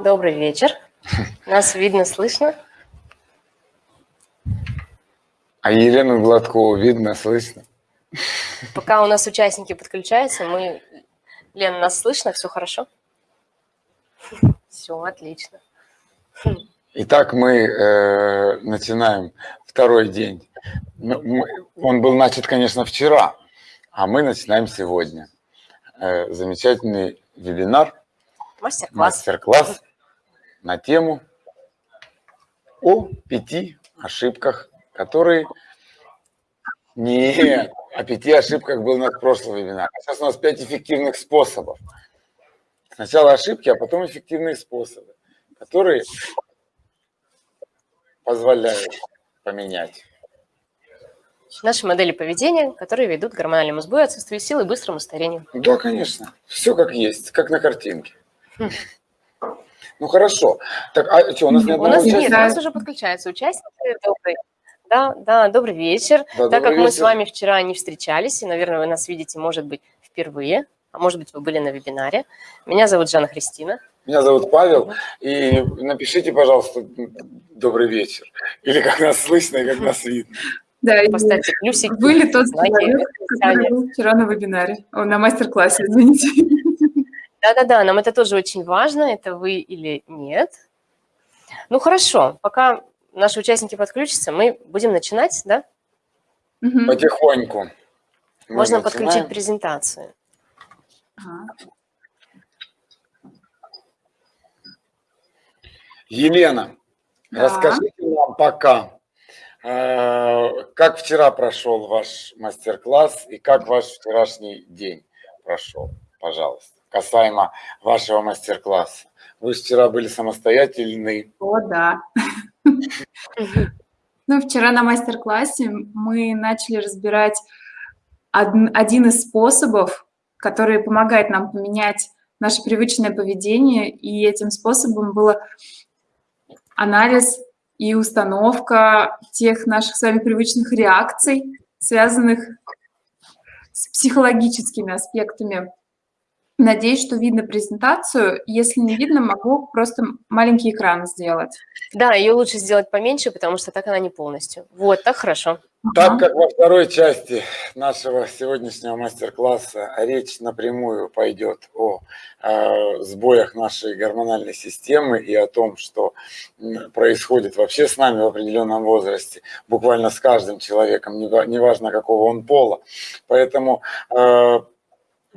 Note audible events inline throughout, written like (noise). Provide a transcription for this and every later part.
Добрый вечер. Нас видно, слышно? А Елену Гладкову видно, слышно? Пока у нас участники подключаются, мы... Лена, нас слышно? Все хорошо? Все, отлично. Итак, мы э, начинаем второй день. Ну, он был начат, конечно, вчера, а мы начинаем сегодня. Э, замечательный вебинар. Мастер-класс. Мастер-класс на тему о пяти ошибках, которые... Нет, о пяти ошибках был наш прошлый вебинар. Сейчас у нас пять эффективных способов. Сначала ошибки, а потом эффективные способы, которые позволяют поменять. Наши модели поведения, которые ведут к гормональному сбою, отсутствию силы и быстрому старению. Да, конечно. Все как есть, как на картинке. (laughs) Ну хорошо. Так, а что, у нас нет У нас нет, у нас уже подключаются участники. Добрый. Да, да, добрый вечер. Да, так как добрый мы с вечер. вами вчера не встречались, и, наверное, вы нас видите, может быть, впервые, а может быть, вы были на вебинаре. Меня зовут Жанна Христина. Меня зовут Павел, и напишите, пожалуйста, добрый вечер. Или как нас слышно, и как нас видно. Да, и Поставьте плюсик. вы ли тот знаки человек, который был вчера на вебинаре, о, на мастер-классе, извините. Да-да-да, нам это тоже очень важно, это вы или нет. Ну хорошо, пока наши участники подключатся, мы будем начинать, да? Мгм. Потихоньку. Мы Можно начинаем. подключить презентацию. Ага. Елена, Да. расскажите нам пока, э, как вчера прошел ваш мастер-класс и как ваш вчерашний день прошел, пожалуйста, касаемо вашего мастер-класса. Вы вчера были самостоятельны. О, да. Ну, вчера на мастер-классе мы начали разбирать од- один из способов, который помогает нам поменять наше привычное поведение, и этим способом было анализ и установка тех наших с вами привычных реакций, связанных с психологическими аспектами. Надеюсь, что видно презентацию. Если не видно, могу просто маленький экран сделать. Да, ее лучше сделать поменьше, потому что так она не полностью. Вот, так хорошо. Так Ага. как во второй части нашего сегодняшнего мастер-класса речь напрямую пойдет о э, сбоях нашей гормональной системы и о том, что происходит вообще с нами в определенном возрасте, буквально с каждым человеком, нева- неважно какого он пола. Поэтому э,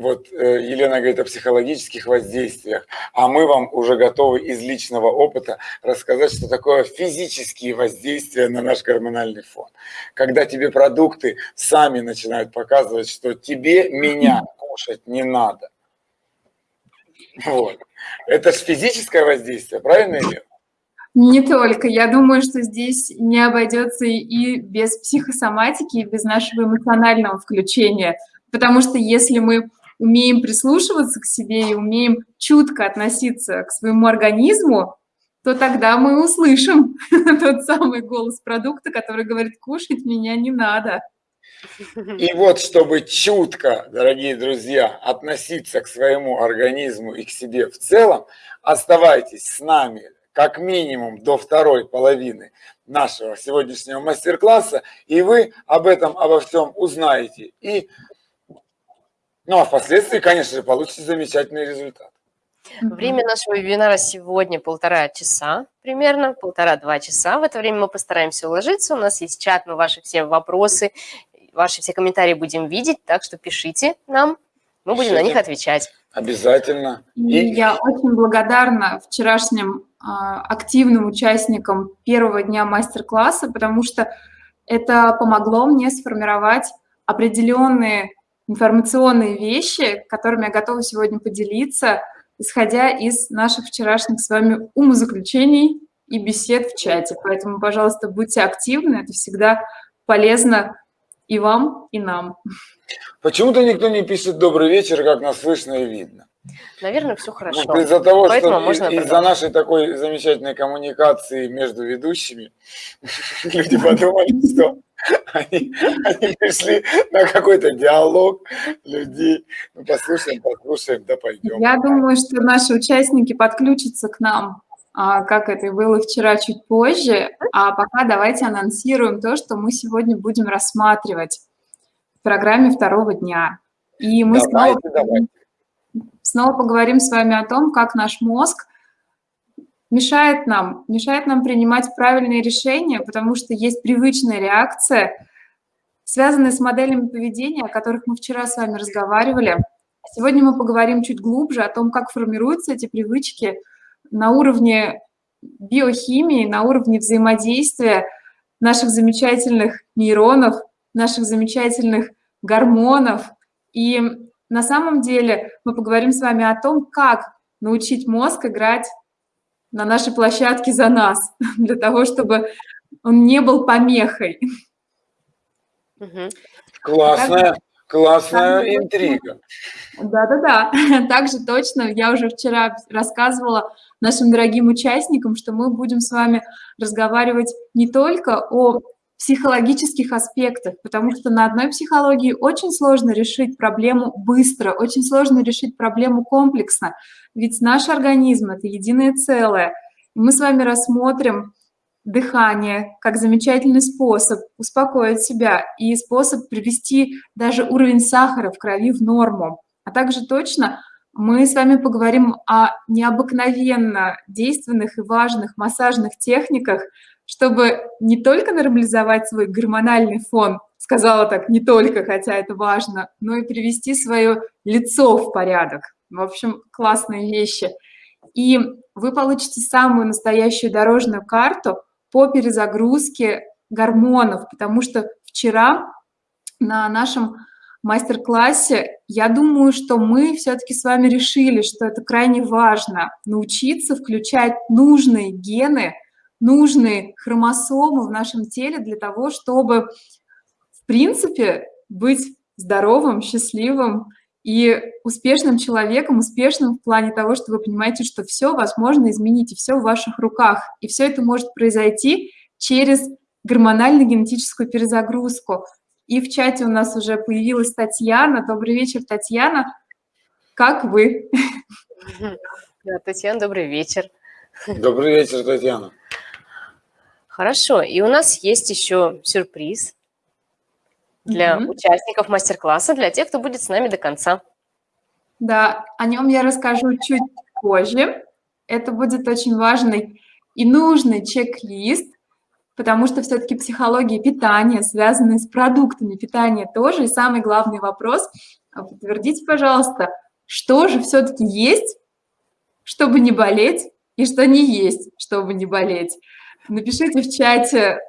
вот э, Елена говорит о психологических воздействиях, а мы вам уже готовы из личного опыта рассказать, что такое физические воздействия на наш гормональный фон. Когда тебе продукты сами начинают показывать, что тебе меня (clears throat) кушать не надо. Вот. Это же физическое воздействие, правильно, Елена? Не только. Я думаю, что здесь не обойдется и без психосоматики, и без нашего эмоционального включения. Потому что если мы умеем прислушиваться к себе и умеем чутко относиться к своему организму, то тогда мы услышим (laughs) тот самый голос продукта, который говорит, кушать меня не надо. И вот, чтобы чутко, дорогие друзья, относиться к своему организму и к себе в целом, оставайтесь с нами как минимум до второй половины нашего сегодняшнего мастер-класса, и вы об этом, обо всем узнаете. И, ну, а впоследствии, конечно же, получите замечательный результат. Время нашего вебинара сегодня полтора часа, примерно, полтора-два часа. В это время мы постараемся уложиться. У нас есть чат, мы ваши все вопросы, ваши все комментарии будем видеть, так что пишите нам, мы будем на них отвечать. Обязательно. И я очень благодарна вчерашним а, активным участникам первого дня мастер-класса, потому что это помогло мне сформировать определенные информационные вещи, которыми я готова сегодня поделиться, исходя из наших вчерашних с вами умозаключений и бесед в чате. Поэтому, пожалуйста, будьте активны, это всегда полезно и вам, и нам. Почему-то никто не пишет «добрый вечер», как нас слышно и видно. Наверное, все хорошо. Вот из-за того, Поэтому что можно из-за нашей такой замечательной коммуникации между ведущими, (laughs) люди подумали, что (laughs) Они, они пришли на какой-то диалог людей. Ну, послушаем, послушаем, да пойдем. Я думаю, что наши участники подключатся к нам, а, как это было вчера, чуть позже. А пока давайте анонсируем то, что мы сегодня будем рассматривать в программе второго дня. И мы давайте, снова, давайте. снова поговорим с вами о том, как наш мозг мешает нам, мешает нам принимать правильные решения, потому что есть привычная реакция, связанная с моделями поведения, о которых мы вчера с вами разговаривали. Сегодня мы поговорим чуть глубже о том, как формируются эти привычки на уровне биохимии, на уровне взаимодействия наших замечательных нейронов, наших замечательных гормонов. И на самом деле мы поговорим с вами о том, как научить мозг играть на нашей площадке за нас, (laughs) для того, чтобы он не был помехой. Классная, классная интрига. Да-да-да, (laughs) также точно, я уже вчера рассказывала нашим дорогим участникам, что мы будем с вами разговаривать не только о психологических аспектах, потому что на одной психологии очень сложно решить проблему быстро, очень сложно решить проблему комплексно, ведь наш организм – это единое целое. Мы с вами рассмотрим дыхание как замечательный способ успокоить себя и способ привести даже уровень сахара в крови в норму. А также точно мы с вами поговорим о необыкновенно действенных и важных массажных техниках, чтобы не только нормализовать свой гормональный фон, сказала так, не только, хотя это важно, но и привести свое лицо в порядок. В общем, классные вещи. И вы получите самую настоящую дорожную карту по перезагрузке гормонов, потому что вчера на нашем мастер-классе, я думаю, что мы все-таки с вами решили, что это крайне важно, научиться включать нужные гены – нужные хромосомы в нашем теле для того, чтобы, в принципе, быть здоровым, счастливым и успешным человеком, успешным в плане того, что вы понимаете, что все возможно изменить, и все в ваших руках. И все это может произойти через гормонально-генетическую перезагрузку. И в чате у нас уже появилась Татьяна. Добрый вечер, Татьяна. Как вы? Да, Татьяна, добрый вечер. Добрый вечер, Татьяна. Хорошо, и у нас есть еще сюрприз для mm-hmm. участников мастер-класса, для тех, кто будет с нами до конца. Да, о нем я расскажу чуть позже. Это будет очень важный и нужный чек-лист, потому что все-таки психология питания, связанная с продуктами питания тоже. И самый главный вопрос, а подтвердите, пожалуйста, что же все-таки есть, чтобы не болеть, и что не есть, чтобы не болеть. Напишите в чате,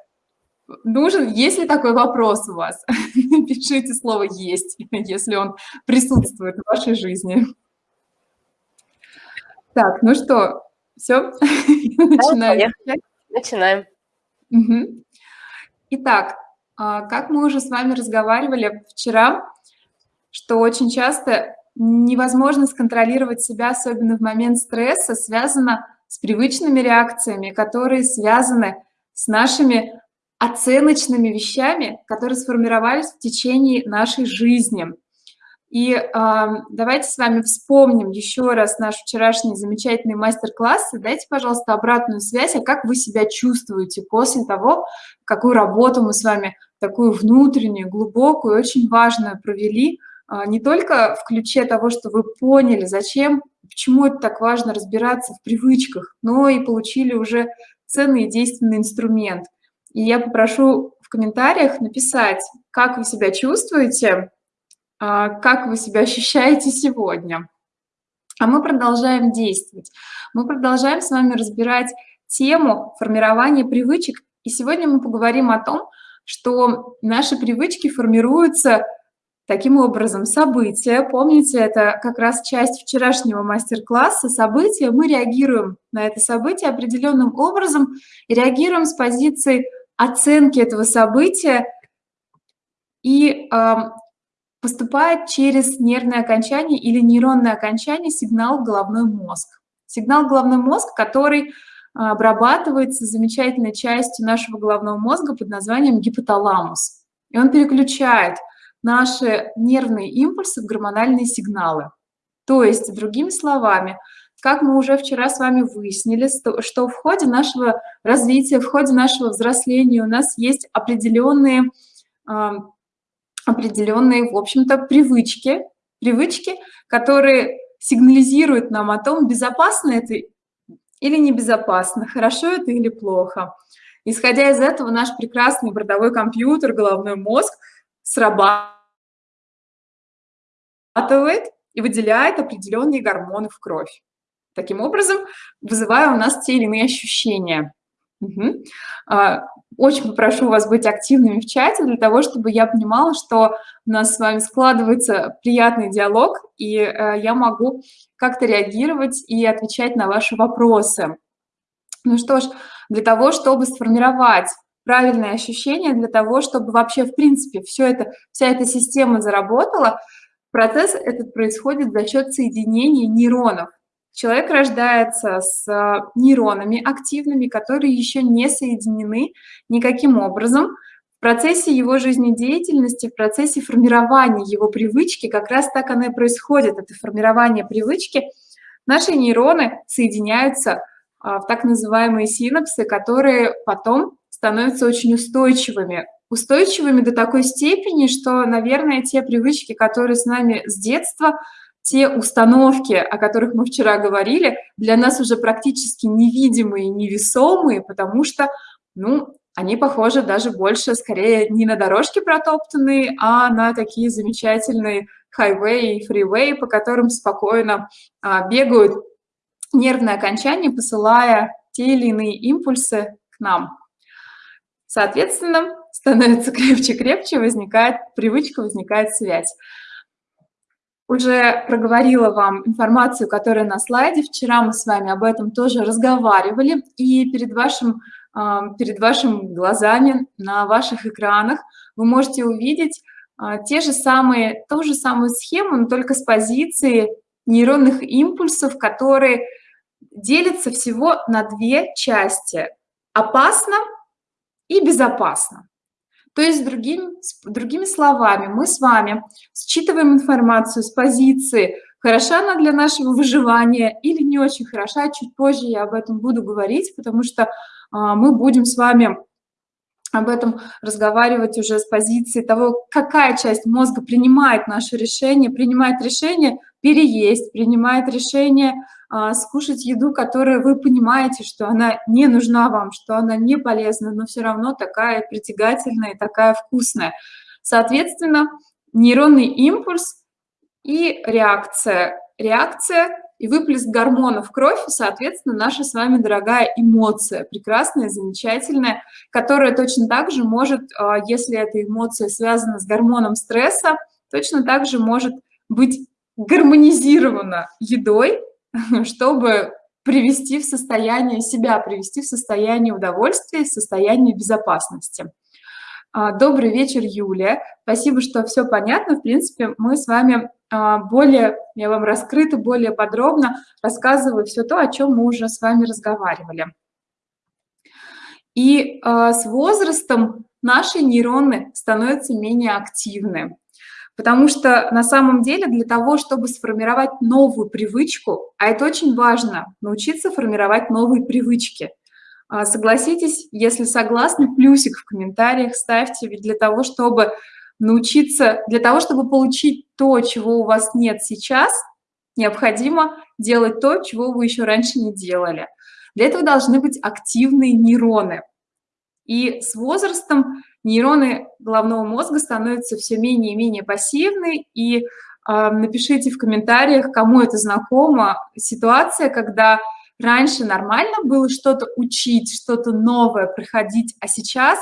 нужен, есть ли такой вопрос у вас? (laughs) Пишите слово «есть», (laughs) если он присутствует в вашей жизни. Так, ну что, все? (laughs) Начинаем. Начинаем. Итак, а, как мы уже с вами разговаривали вчера, что очень часто невозможно сконтролировать себя, особенно в момент стресса, связано с привычными реакциями, которые связаны с нашими оценочными вещами, которые сформировались в течение нашей жизни. И э, давайте с вами вспомним еще раз наш вчерашний замечательный мастер-класс. Дайте, пожалуйста, обратную связь, а как вы себя чувствуете после того, какую работу мы с вами такую внутреннюю, глубокую, очень важную провели, не только в ключе того, что вы поняли, зачем почему это так важно разбираться в привычках, но и получили уже ценный и действенный инструмент. И я попрошу в комментариях написать, как вы себя чувствуете, а, как вы себя ощущаете сегодня. А мы продолжаем действовать. Мы продолжаем с вами разбирать тему формирования привычек. И сегодня мы поговорим о том, что наши привычки формируются Таким образом, события, помните, это как раз часть вчерашнего мастер-класса, события, мы реагируем на это событие определенным образом и реагируем с позиции оценки этого события и э, поступает через нервное окончание или нейронное окончание сигнал в головной мозг. Сигнал в головной мозг, который обрабатывается замечательной частью нашего головного мозга под названием гипоталамус. И он переключает наши нервные импульсы в гормональные сигналы. То есть, другими словами, как мы уже вчера с вами выяснили, что в ходе нашего развития, в ходе нашего взросления у нас есть определенные, определенные в общем-то, привычки, привычки, которые сигнализируют нам о том, безопасно это или небезопасно, хорошо это или плохо. Исходя из этого, наш прекрасный бортовой компьютер, головной мозг срабатывает и выделяет определенные гормоны в кровь. Таким образом, вызывая у нас те или иные ощущения. Угу. Очень попрошу вас быть активными в чате для того, чтобы я понимала, что у нас с вами складывается приятный диалог, и э, я могу как-то реагировать и отвечать на ваши вопросы. Ну что ж, для того, чтобы сформировать правильные ощущения, для того, чтобы вообще, в принципе, все это, вся эта система заработала, процесс этот происходит за счет соединения нейронов. Человек рождается с а, нейронами активными, которые еще не соединены никаким образом. В процессе его жизнедеятельности, в процессе формирования его привычки, как раз так оно и происходит, это формирование привычки, наши нейроны соединяются а, в так называемые синапсы, которые потом становятся очень устойчивыми. Устойчивыми до такой степени, что, наверное, те привычки, которые с нами с детства – те установки, о которых мы вчера говорили, для нас уже практически невидимые, невесомые, потому что, ну, они похожи даже больше, скорее, не на дорожки протоптанные, а на такие замечательные хайвей и фривей, по которым спокойно а, бегают нервные окончания, посылая те или иные импульсы к нам. Соответственно, становится крепче-крепче, возникает привычка, возникает связь уже проговорила вам информацию, которая на слайде. Вчера мы с вами об этом тоже разговаривали. И перед вашим, перед вашими глазами на ваших экранах вы можете увидеть а, те же самые, ту же самую схему, но только с позиции нейронных импульсов, которые делятся всего на две части – опасно и безопасно. То есть, другими, другими словами, мы с вами считываем информацию с позиции, хороша она для нашего выживания или не очень хороша, чуть позже я об этом буду говорить, потому что а, мы будем с вами об этом разговаривать уже с позиции того, какая часть мозга принимает наше решение, принимает решение переесть, принимает решение а, скушать еду, которую вы понимаете, что она не нужна вам, что она не полезна, но все равно такая притягательная такая вкусная. Соответственно, нейронный импульс и реакция. Реакция и выплеск гормонов в кровь, соответственно, наша с вами дорогая эмоция, прекрасная, замечательная, которая точно так же может, а, если эта эмоция связана с гормоном стресса, точно так же может быть гармонизирована едой, (laughs) чтобы привести в состояние себя, привести в состояние удовольствия, в состояние безопасности. А, добрый вечер, Юлия. Спасибо, что все понятно. В принципе, мы с вами а, более, я вам раскрыто, более подробно рассказываю все то, о чем мы уже с вами разговаривали. И а, с возрастом наши нейроны становятся менее активны. Потому что на самом деле для того, чтобы сформировать новую привычку, а это очень важно, научиться формировать новые привычки. А, согласитесь, если согласны, плюсик в комментариях ставьте, ведь для того, чтобы научиться, для того, чтобы получить то, чего у вас нет сейчас, необходимо делать то, чего вы еще раньше не делали. Для этого должны быть активные нейроны. И с возрастом нейроны головного мозга становятся все менее и менее пассивны, и э, напишите в комментариях, кому это знакомо, ситуация, когда раньше нормально было что-то учить, что-то новое приходить, а сейчас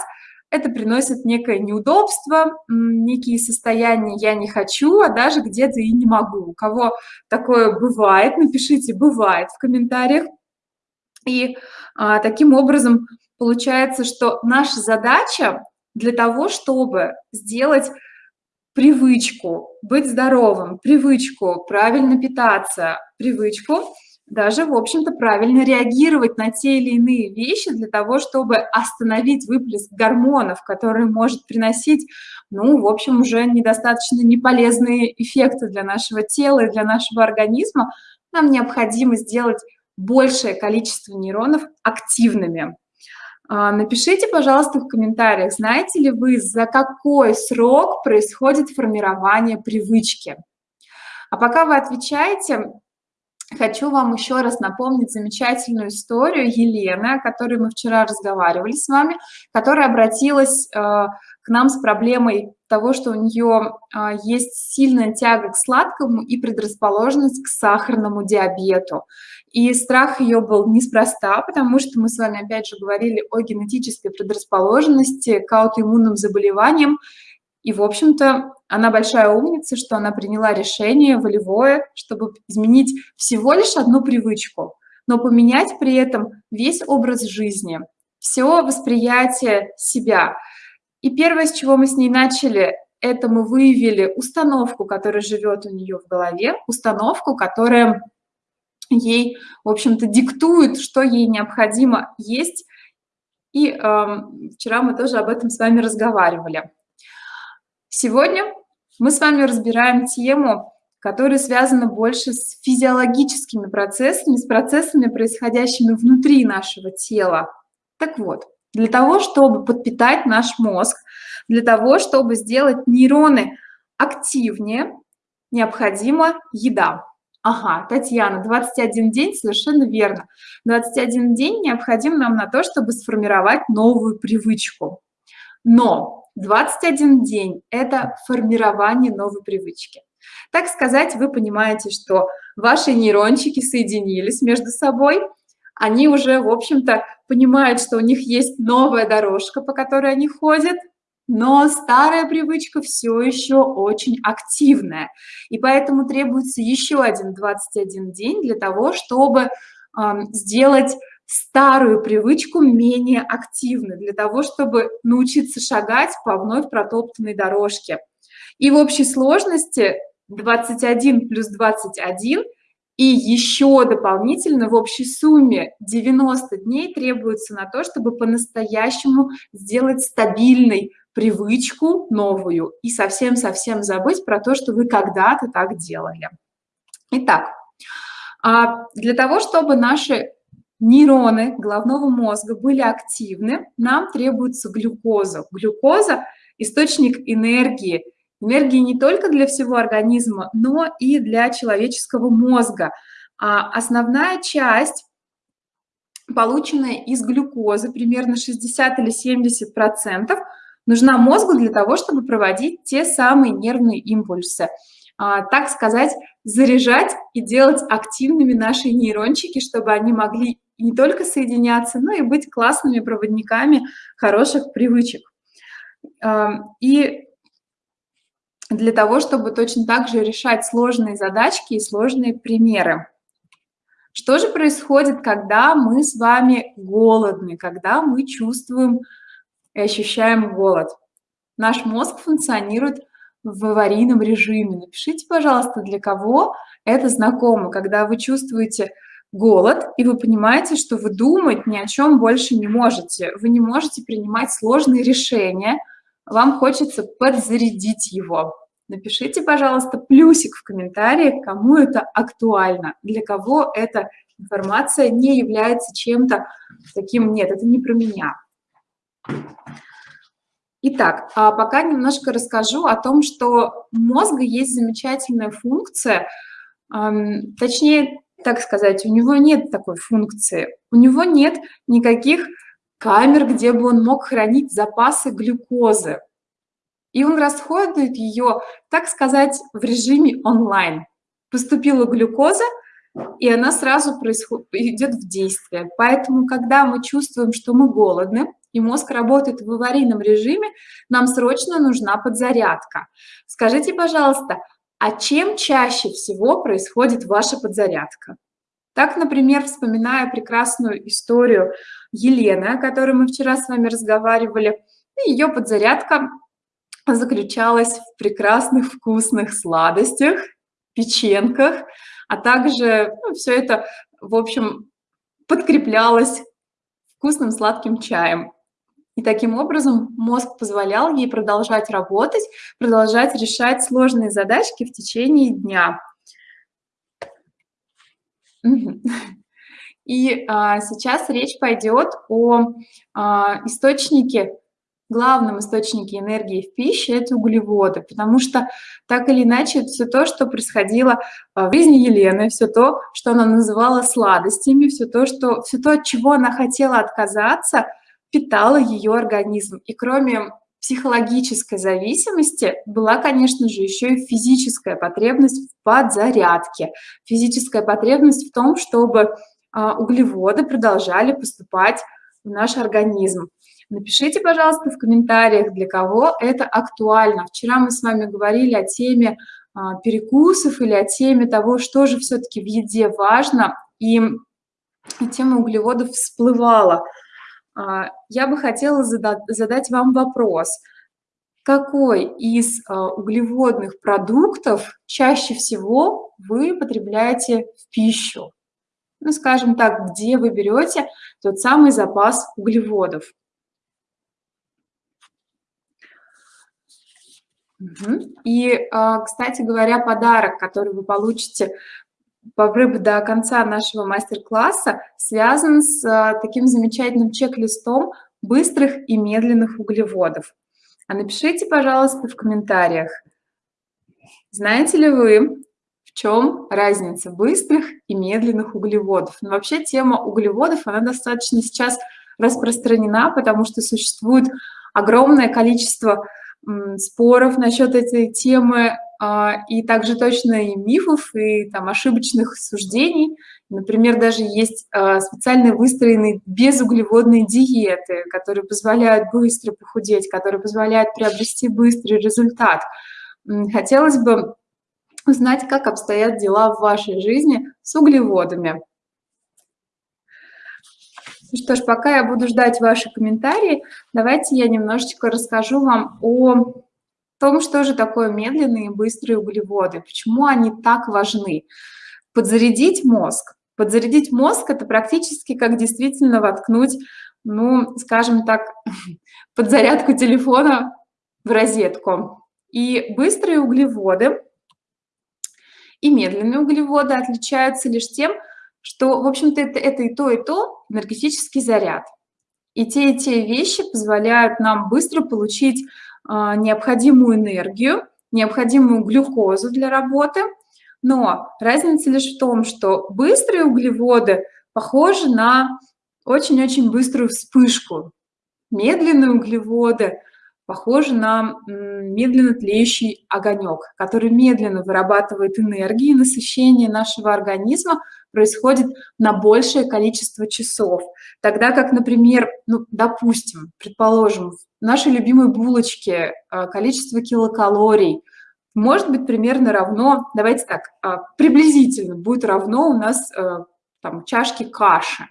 это приносит некое неудобство, некие состояния «я не хочу», а даже где-то и не могу. У кого такое бывает, напишите «бывает» в комментариях. И а, таким образом получается, что наша задача для того, чтобы сделать привычку быть здоровым, привычку правильно питаться, привычку даже, в общем-то, правильно реагировать на те или иные вещи для того, чтобы остановить выплеск гормонов, который может приносить, ну, в общем, уже недостаточно неполезные эффекты для нашего тела и для нашего организма, нам необходимо сделать большее количество нейронов активными. А, напишите, пожалуйста, в комментариях, знаете ли вы, за какой срок происходит формирование привычки. А пока вы отвечаете, хочу вам еще раз напомнить замечательную историю Елены, о которой мы вчера разговаривали с вами, которая обратилась э, к нам с проблемой того, что у нее э, есть сильная тяга к сладкому и предрасположенность к сахарному диабету. И страх ее был неспроста, потому что мы с вами опять же говорили о генетической предрасположенности к аутоиммунным заболеваниям, и, в общем-то, она большая умница, что она приняла решение волевое, чтобы изменить всего лишь одну привычку, но поменять при этом весь образ жизни, все восприятие себя. И первое, с чего мы с ней начали, это мы выявили установку, которая живет у нее в голове, установку, которая ей, в общем-то, диктует, что ей необходимо есть. И э, вчера мы тоже об этом с вами разговаривали. Сегодня мы с вами разбираем тему, которая связана больше с физиологическими процессами, с процессами, происходящими внутри нашего тела. Так вот, для того, чтобы подпитать наш мозг, для того, чтобы сделать нейроны активнее, необходима еда. Ага, Татьяна, 21 день, совершенно верно. 21 день необходим нам на то, чтобы сформировать новую привычку. Но 21 день – это формирование новой привычки. Так сказать, вы понимаете, что ваши нейрончики соединились между собой, они уже, в общем-то, понимают, что у них есть новая дорожка, по которой они ходят, но старая привычка все еще очень активная. И поэтому требуется еще один 21 день для того, чтобы э, сделать старую привычку менее активной, для того, чтобы научиться шагать по вновь протоптанной дорожке. И в общей сложности 21 плюс 21 и еще дополнительно в общей сумме 90 дней требуется на то, чтобы по-настоящему сделать стабильной привычку новую и совсем-совсем забыть про то, что вы когда-то так делали. Итак, а для того, чтобы наши нейроны головного мозга были активны, нам требуется глюкоза. Глюкоза – источник энергии. Энергии не только для всего организма, но и для человеческого мозга. А основная часть, полученная из глюкозы, примерно 60 или 70 процентов, нужна мозгу для того, чтобы проводить те самые нервные импульсы. А, так сказать, заряжать и делать активными наши нейрончики, чтобы они могли не только соединяться, но и быть классными проводниками хороших привычек. И для того, чтобы точно так же решать сложные задачки и сложные примеры. Что же происходит, когда мы с вами голодны, когда мы чувствуем и ощущаем голод? Наш мозг функционирует в аварийном режиме. Напишите, пожалуйста, для кого это знакомо, когда вы чувствуете голод, и вы понимаете, что вы думать ни о чем больше не можете. Вы не можете принимать сложные решения, вам хочется подзарядить его. Напишите, пожалуйста, плюсик в комментариях, кому это актуально, для кого эта информация не является чем-то таким, нет, это не про меня. Итак, а пока немножко расскажу о том, что у мозга есть замечательная функция, точнее, так сказать, у него нет такой функции. У него нет никаких камер, где бы он мог хранить запасы глюкозы. И он расходует ее, так сказать, в режиме онлайн. Поступила глюкоза, и она сразу происходит, идет в действие. Поэтому, когда мы чувствуем, что мы голодны, и мозг работает в аварийном режиме, нам срочно нужна подзарядка. Скажите, пожалуйста, а чем чаще всего происходит ваша подзарядка? Так, например, вспоминая прекрасную историю Елены, о которой мы вчера с вами разговаривали, ее подзарядка заключалась в прекрасных вкусных сладостях, печенках. а также ну, все это, в общем, подкреплялось вкусным сладким чаем. И таким образом мозг позволял ей продолжать работать, продолжать решать сложные задачки в течение дня. И а, сейчас речь пойдет о а, источнике, главном источнике энергии в пище – это углеводы, потому что так или иначе все то, что происходило а, в жизни Елены, все то, что она называла сладостями, все то, что, все то, от чего она хотела отказаться, питало ее организм. И кроме психологической зависимости была, конечно же, еще и физическая потребность в подзарядке, физическая потребность в том, чтобы а, углеводы продолжали поступать в наш организм. Напишите, пожалуйста, в комментариях, для кого это актуально. Вчера мы с вами говорили о теме а, перекусов или о теме того, что же все-таки в еде важно, и тема углеводов всплывала. А, я бы хотела задать вам вопрос. Какой из углеводных продуктов чаще всего вы потребляете в пищу? ну, скажем так, где вы берете тот самый запас углеводов. И, а, кстати говоря, подарок, который вы получите до конца нашего мастер-класса, связан с а, таким замечательным чек-листом быстрых и медленных углеводов. А напишите, пожалуйста, в комментариях, знаете ли вы, в чем разница быстрых и медленных углеводов. Но вообще тема углеводов, она достаточно сейчас распространена, потому что существует огромное количество споров насчет этой темы, и также точно и мифов, и там ошибочных суждений. Например, даже есть а, специально выстроенные безуглеводные диеты, которые позволяют быстро похудеть, которые позволяют приобрести быстрый результат. Хотелось бы узнать, как обстоят дела в вашей жизни с углеводами. Ну что ж, пока я буду ждать ваши комментарии, давайте я немножечко расскажу вам о том, что же такое медленные и быстрые углеводы, почему они так важны. Подзарядить мозг. Подзарядить мозг – это практически как действительно воткнуть, ну, скажем так, (laughs) подзарядку телефона в розетку. И быстрые углеводы и медленные углеводы отличаются лишь тем, что, в общем-то, это, это и то, и то энергетический заряд. И те, и те вещи позволяют нам быстро получить необходимую энергию, необходимую глюкозу для работы. Но разница лишь в том, что быстрые углеводы похожи на очень-очень быструю вспышку. Медленные углеводы похоже на медленно тлеющий огонек, который медленно вырабатывает энергию, насыщение нашего организма происходит на большее количество часов. Тогда как, например, ну, допустим, предположим, в нашей любимой булочке а, количество килокалорий может быть примерно равно, давайте так, а, приблизительно будет равно у нас а, там, чашки каши.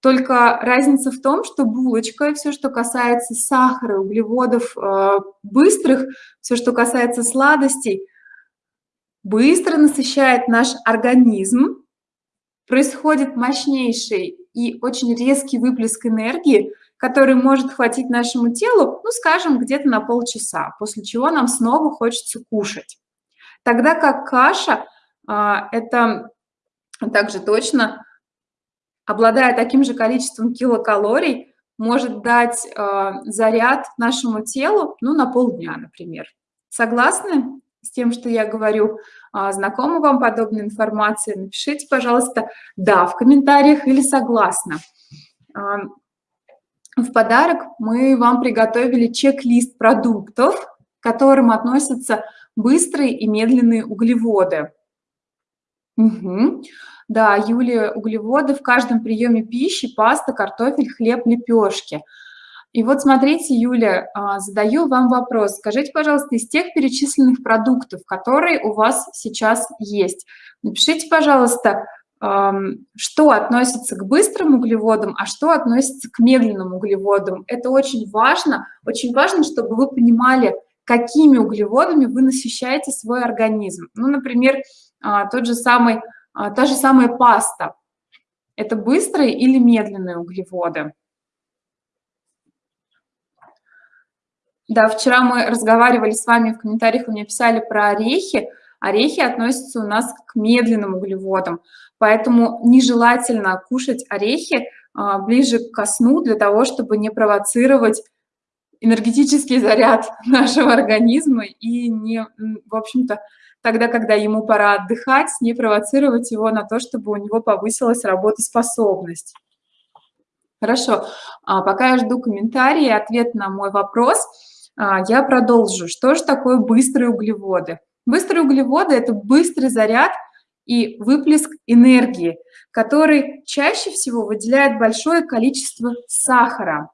Только разница в том, что булочка, все, что касается сахара, углеводов э, быстрых, все, что касается сладостей, быстро насыщает наш организм, происходит мощнейший и очень резкий выплеск энергии, который может хватить нашему телу, ну, скажем, где-то на полчаса, после чего нам снова хочется кушать. Тогда как каша э, – это также точно обладая таким же количеством килокалорий, может дать э, заряд нашему телу, ну, на полдня, например. Согласны с тем, что я говорю? Э, знакома вам подобная информация? Напишите, пожалуйста, «да» в комментариях или «согласна». Э, в подарок мы вам приготовили чек-лист продуктов, к которым относятся быстрые и медленные углеводы. Угу. Да, Юлия, углеводы в каждом приеме пищи, паста, картофель, хлеб, лепешки. И вот смотрите, Юля, а, задаю вам вопрос. Скажите, пожалуйста, из тех перечисленных продуктов, которые у вас сейчас есть, напишите, пожалуйста, что относится к быстрым углеводам, а что относится к медленным углеводам. Это очень важно. Очень важно, чтобы вы понимали, какими углеводами вы насыщаете свой организм. Ну, например, а, тот же самый, а, та же самая паста. Это быстрые или медленные углеводы? Да, вчера мы разговаривали с вами в комментариях, вы мне писали про орехи. Орехи относятся у нас к медленным углеводам, поэтому нежелательно кушать орехи а, ближе к сну для того, чтобы не провоцировать энергетический заряд (laughs) нашего организма и не, в общем-то, тогда, когда ему пора отдыхать, не провоцировать его на то, чтобы у него повысилась работоспособность. Хорошо, а, пока я жду комментарии, ответ на мой вопрос, я продолжу. Что же такое быстрые углеводы? Быстрые углеводы – это быстрый заряд и выплеск энергии, который чаще всего выделяет большое количество сахара.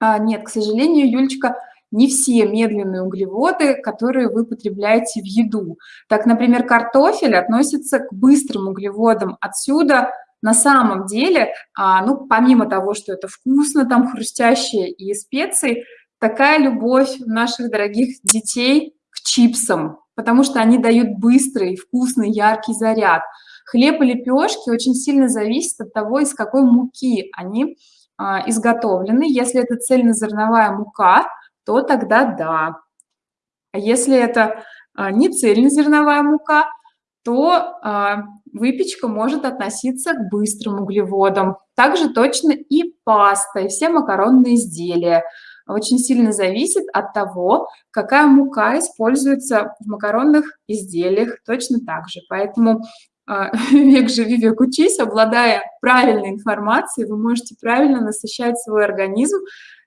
А, нет, к сожалению, Юлечка, не все медленные углеводы, которые вы потребляете в еду. Так, например, картофель относится к быстрым углеводам. Отсюда на самом деле, а, ну, помимо того, что это вкусно, там хрустящее и специи, такая любовь наших дорогих детей к чипсам, потому что они дают быстрый, вкусный, яркий заряд. Хлеб и лепешки очень сильно зависят от того, из какой муки они а, изготовлены. Если это цельнозерновая мука, то тогда да. А если это а, не цельнозерновая мука, то а, выпечка может относиться к быстрым углеводам. Также точно и паста, и все макаронные изделия. Очень сильно зависит от того, какая мука используется в макаронных изделиях, точно так же. Поэтому а, (laughs) век живи, век учись, обладая правильной информацией, вы можете правильно насыщать свой организм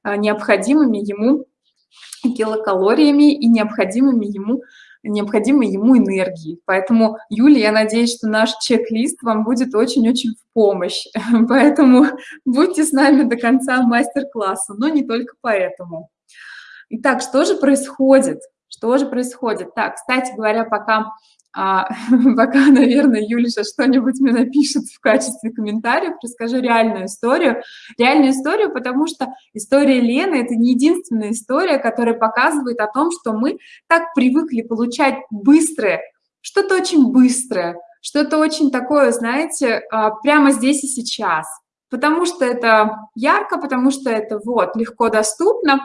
а, необходимыми ему килокалориями и необходимыми ему, необходимой ему энергией. Поэтому, Юлия, я надеюсь, что наш чек-лист вам будет очень-очень в помощь. (laughs) Поэтому будьте с нами до конца мастер-класса, но не только поэтому. Итак, что же происходит? Что же происходит? Так, кстати говоря, пока а, (laughs) пока, наверное, Юлиша что-нибудь мне напишет в качестве комментариев, расскажу реальную историю. Реальную историю, потому что история Лены – это не единственная история, которая показывает о том, что мы так привыкли получать быстрое, что-то очень быстрое, что-то очень такое, знаете, а, прямо здесь и сейчас. Потому что это ярко, потому что это вот легко доступно.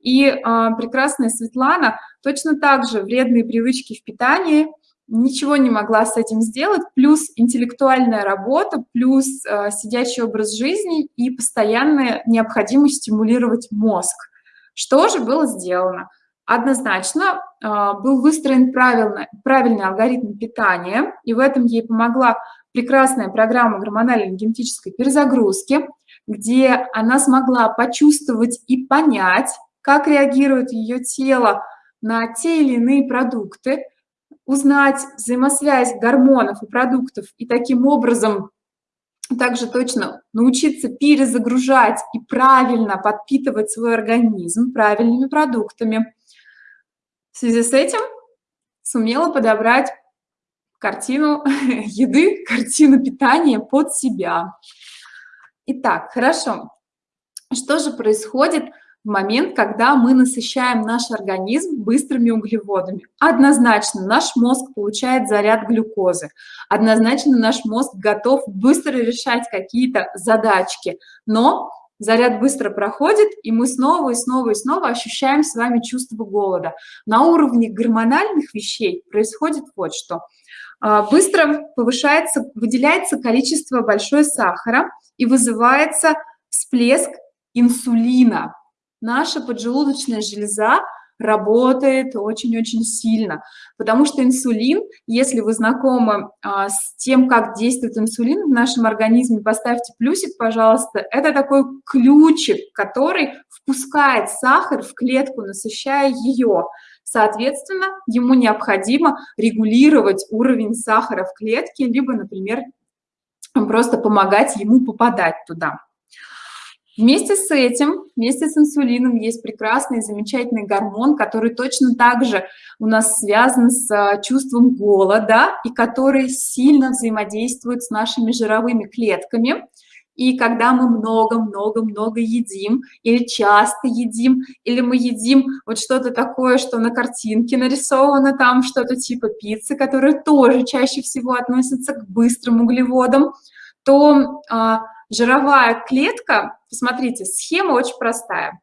И э, прекрасная Светлана точно так же вредные привычки в питании – ничего не могла с этим сделать, плюс интеллектуальная работа, плюс э, сидячий образ жизни и постоянная необходимость стимулировать мозг. Что же было сделано? Однозначно э, был выстроен правильно, правильный алгоритм питания, и в этом ей помогла прекрасная программа гормональной генетической перезагрузки, где она смогла почувствовать и понять, как реагирует ее тело на те или иные продукты, узнать взаимосвязь гормонов и продуктов и таким образом также точно научиться перезагружать и правильно подпитывать свой организм правильными продуктами. В связи с этим сумела подобрать картину (laughs) еды, картину питания под себя. Итак, хорошо. Что же происходит момент, когда мы насыщаем наш организм быстрыми углеводами. Однозначно наш мозг получает заряд глюкозы, однозначно наш мозг готов быстро решать какие-то задачки, но заряд быстро проходит, и мы снова и снова и снова ощущаем с вами чувство голода. На уровне гормональных вещей происходит вот что. А, быстро повышается, выделяется количество большое сахара и вызывается всплеск инсулина наша поджелудочная железа работает очень-очень сильно, потому что инсулин, если вы знакомы а, с тем, как действует инсулин в нашем организме, поставьте плюсик, пожалуйста, это такой ключик, который впускает сахар в клетку, насыщая ее. Соответственно, ему необходимо регулировать уровень сахара в клетке, либо, например, просто помогать ему попадать туда. Вместе с этим, вместе с инсулином есть прекрасный, замечательный гормон, который точно так же у нас связан с а, чувством голода и который сильно взаимодействует с нашими жировыми клетками. И когда мы много-много-много едим, или часто едим, или мы едим вот что-то такое, что на картинке нарисовано, там что-то типа пиццы, которые тоже чаще всего относятся к быстрым углеводам, то а, жировая клетка, посмотрите, схема очень простая.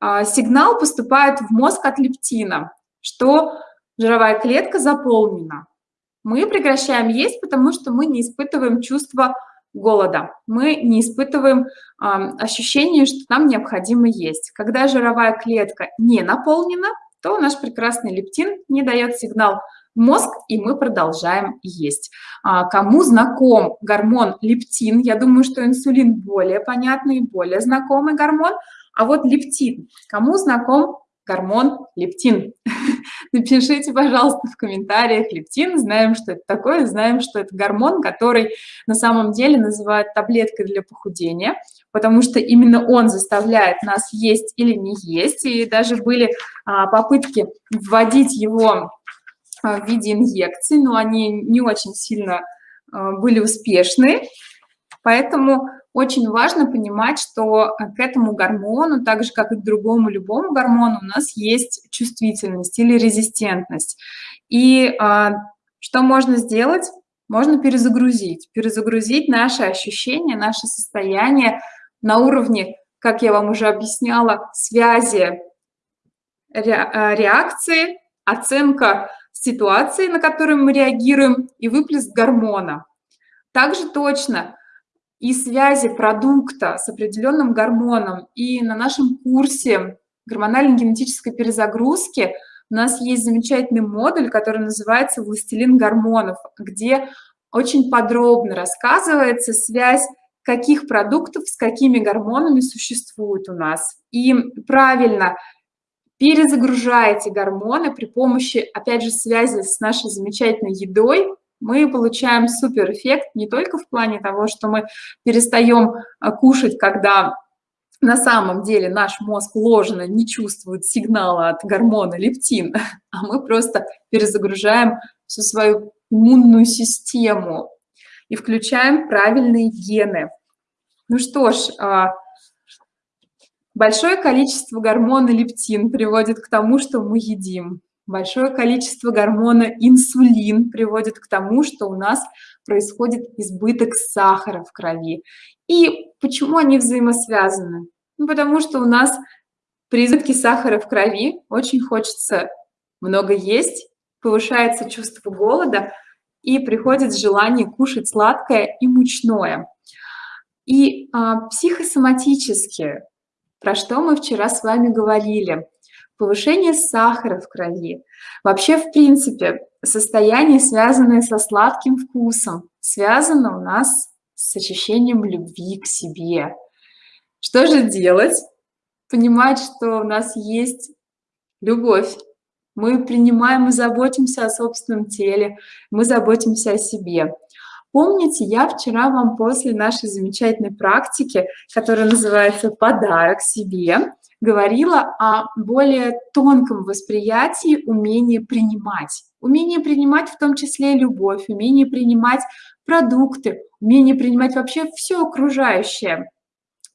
А, сигнал поступает в мозг от лептина, что жировая клетка заполнена. Мы прекращаем есть, потому что мы не испытываем чувство голода. Мы не испытываем э, ощущение, что нам необходимо есть. Когда жировая клетка не наполнена, то наш прекрасный лептин не дает сигнал мозг, и мы продолжаем есть. А, кому знаком гормон лептин, я думаю, что инсулин более понятный, более знакомый гормон, а вот лептин, кому знаком гормон лептин. (laughs) Напишите, пожалуйста, в комментариях лептин. Знаем, что это такое, знаем, что это гормон, который на самом деле называют таблеткой для похудения, потому что именно он заставляет нас есть или не есть. И даже были а, попытки вводить его в виде инъекций, но они не очень сильно а, были успешны. Поэтому очень важно понимать, что э, к этому гормону, так же, как и к другому любому гормону, у нас есть чувствительность или резистентность. И а, что можно сделать? Можно перезагрузить. Перезагрузить наши ощущения, наше состояние на уровне, как я вам уже объясняла, связи реакции, оценка ситуации, на которую мы реагируем, и выплеск гормона. Также точно и связи продукта с определенным гормоном. И на нашем курсе гормональной генетической перезагрузки у нас есть замечательный модуль, который называется «Властелин гормонов», где очень подробно рассказывается связь каких продуктов с какими гормонами существует у нас. И правильно перезагружаете гормоны при помощи, опять же, связи с нашей замечательной едой, мы получаем супер эффект не только в плане того, что мы перестаем а, кушать, когда на самом деле наш мозг ложно не чувствует сигнала от гормона лептин, (laughs) а мы просто перезагружаем всю свою иммунную систему и включаем правильные гены. Ну что ж, а, большое количество гормона лептин приводит к тому, что мы едим. Большое количество гормона инсулин приводит к тому, что у нас происходит избыток сахара в крови. И почему они взаимосвязаны? Ну, потому что у нас при избытке сахара в крови очень хочется много есть, повышается чувство голода и приходит желание кушать сладкое и мучное. И а, психосоматически, про что мы вчера с вами говорили – повышение сахара в крови. Вообще, в принципе, состояние, связанное со сладким вкусом, связано у нас с ощущением любви к себе. Что же делать? Понимать, что у нас есть любовь. Мы принимаем и заботимся о собственном теле, мы заботимся о себе. Помните, я вчера вам после нашей замечательной практики, которая называется «Подарок себе», говорила о более тонком восприятии умения принимать. Умение принимать в том числе любовь, умение принимать продукты, умение принимать вообще все окружающее.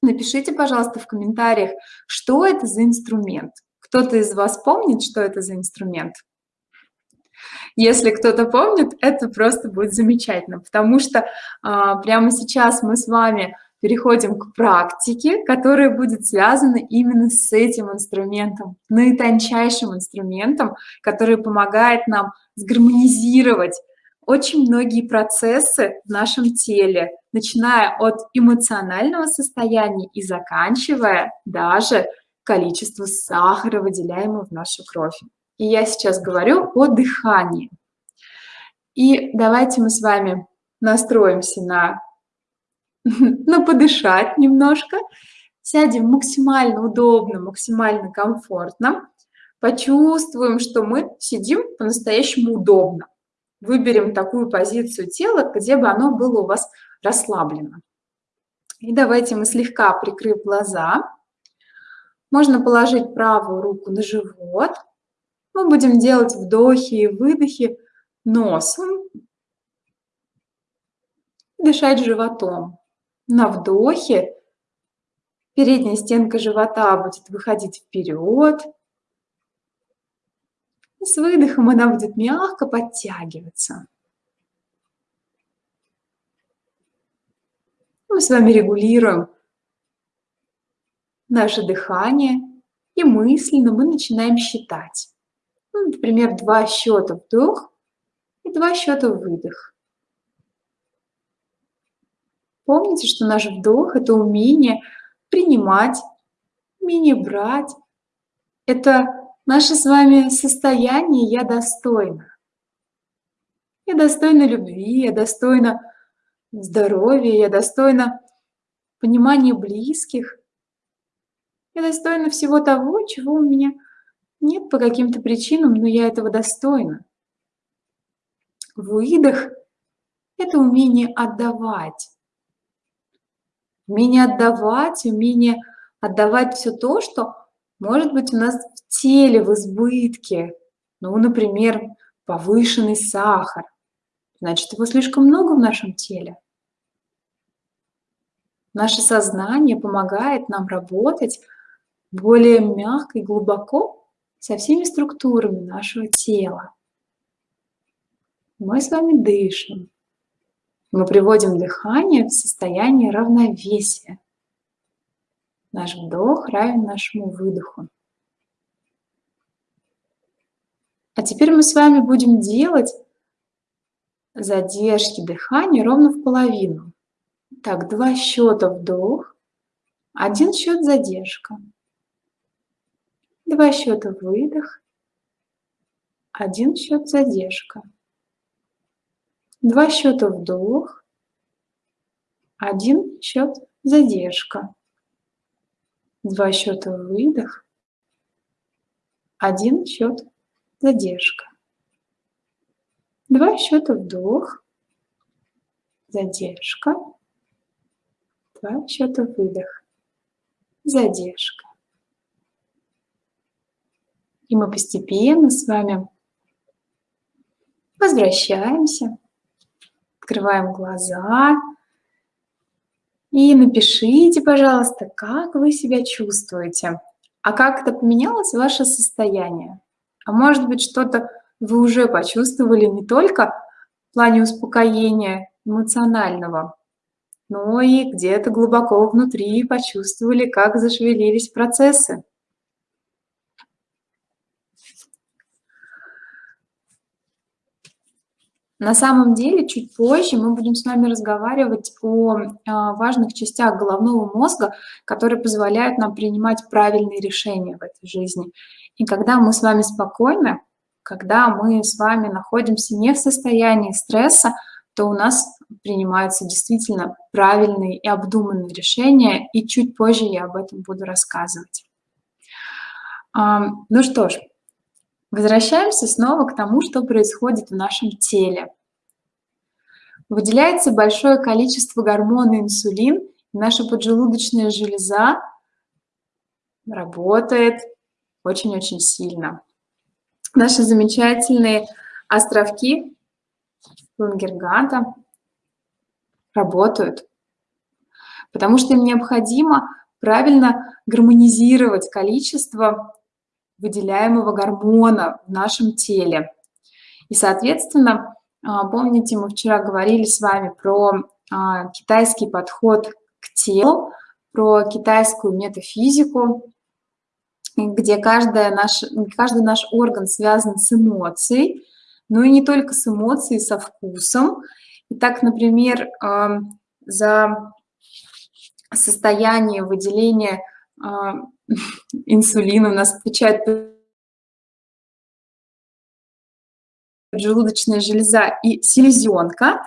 Напишите, пожалуйста, в комментариях, что это за инструмент. Кто-то из вас помнит, что это за инструмент? Если кто-то помнит, это просто будет замечательно, потому что а, прямо сейчас мы с вами переходим к практике, которая будет связана именно с этим инструментом, наитончайшим инструментом, который помогает нам сгармонизировать очень многие процессы в нашем теле, начиная от эмоционального состояния и заканчивая даже количество сахара, выделяемого в нашу кровь. И я сейчас говорю о дыхании. И давайте мы с вами настроимся на (laughs) на подышать немножко, сядем максимально удобно, максимально комфортно, почувствуем, что мы сидим по-настоящему удобно. Выберем такую позицию тела, где бы оно было у вас расслаблено. И давайте мы слегка прикрыв глаза, можно положить правую руку на живот. Мы будем делать вдохи и выдохи носом, дышать животом. На вдохе передняя стенка живота будет выходить вперед. И с выдохом она будет мягко подтягиваться. Мы с вами регулируем наше дыхание, и мысленно мы начинаем считать. Ну, например, два счета вдох и два счета выдох. Помните, что наш вдох – это умение принимать, умение брать. Это наше с вами состояние «я достойна». Я достойна любви, я достойна здоровья, я достойна понимания близких. Я достойна всего того, чего у меня нет по каким-то причинам, но я этого достойна. Выдох – это умение отдавать. Умение отдавать, умение отдавать все то, что может быть у нас в теле в избытке. Ну, например, повышенный сахар. Значит, его слишком много в нашем теле. Наше сознание помогает нам работать более мягко и глубоко со всеми структурами нашего тела. Мы с вами дышим. Мы приводим дыхание в состояние равновесия. Наш вдох равен нашему выдоху. А теперь мы с вами будем делать задержки дыхания ровно в половину. Так, два счета вдох, один счет задержка. Два счета выдох, один счет задержка. Два счета вдох, один счет задержка. Два счета выдох, один счет задержка. Два счета вдох, задержка. Два счета выдох, задержка. И мы постепенно с вами возвращаемся открываем глаза и напишите, пожалуйста, как вы себя чувствуете, а как это поменялось ваше состояние. А может быть, что-то вы уже почувствовали не только в плане успокоения эмоционального, но и где-то глубоко внутри почувствовали, как зашевелились процессы. На самом деле, чуть позже мы будем с вами разговаривать о а, важных частях головного мозга, которые позволяют нам принимать правильные решения в этой жизни. И когда мы с вами спокойны, когда мы с вами находимся не в состоянии стресса, то у нас принимаются действительно правильные и обдуманные решения, и чуть позже я об этом буду рассказывать. Ну что ж, Возвращаемся снова к тому, что происходит в нашем теле. Выделяется большое количество гормона инсулин, и наша поджелудочная железа работает очень-очень сильно. Наши замечательные островки Лангерганта работают, потому что им необходимо правильно гармонизировать количество выделяемого гормона в нашем теле. И, соответственно, а, помните, мы вчера говорили с вами про а, китайский подход к телу, про китайскую метафизику, где каждая наш, каждый наш орган связан с эмоцией, но и не только с эмоцией, со вкусом. Итак, например, а, за состояние выделения инсулина у нас отвечает поджелудочная железа и селезенка.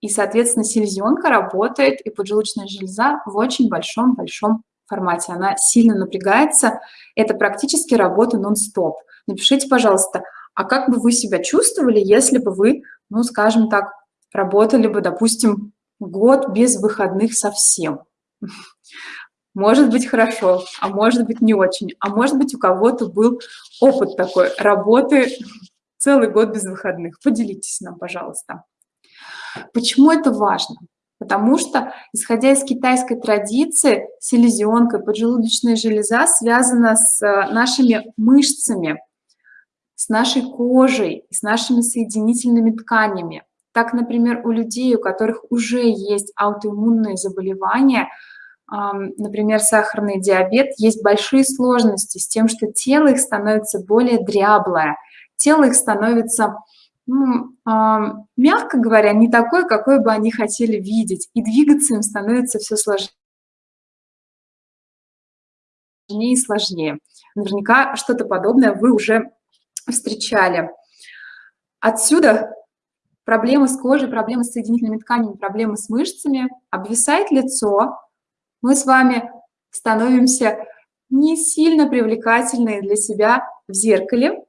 И, соответственно, селезенка работает, и поджелудочная железа в очень большом-большом формате. Она сильно напрягается. Это практически работа нон-стоп. Напишите, пожалуйста, а как бы вы себя чувствовали, если бы вы, ну, скажем так, работали бы, допустим, год без выходных совсем? Может быть, хорошо, а может быть, не очень. А может быть, у кого-то был опыт такой работы целый год без выходных. Поделитесь нам, пожалуйста. Почему это важно? Потому что, исходя из китайской традиции, селезенка, поджелудочная железа связана с э, нашими мышцами, с нашей кожей, с нашими соединительными тканями. Так, например, у людей, у которых уже есть аутоиммунные заболевания, например, сахарный диабет, есть большие сложности с тем, что тело их становится более дряблое, тело их становится ну, мягко говоря, не такой, какой бы они хотели видеть, и двигаться им становится все сложнее и сложнее. Наверняка что-то подобное вы уже встречали. Отсюда проблемы с кожей, проблемы с соединительными тканями, проблемы с мышцами, обвисает лицо, мы с вами становимся не сильно привлекательные для себя в зеркале.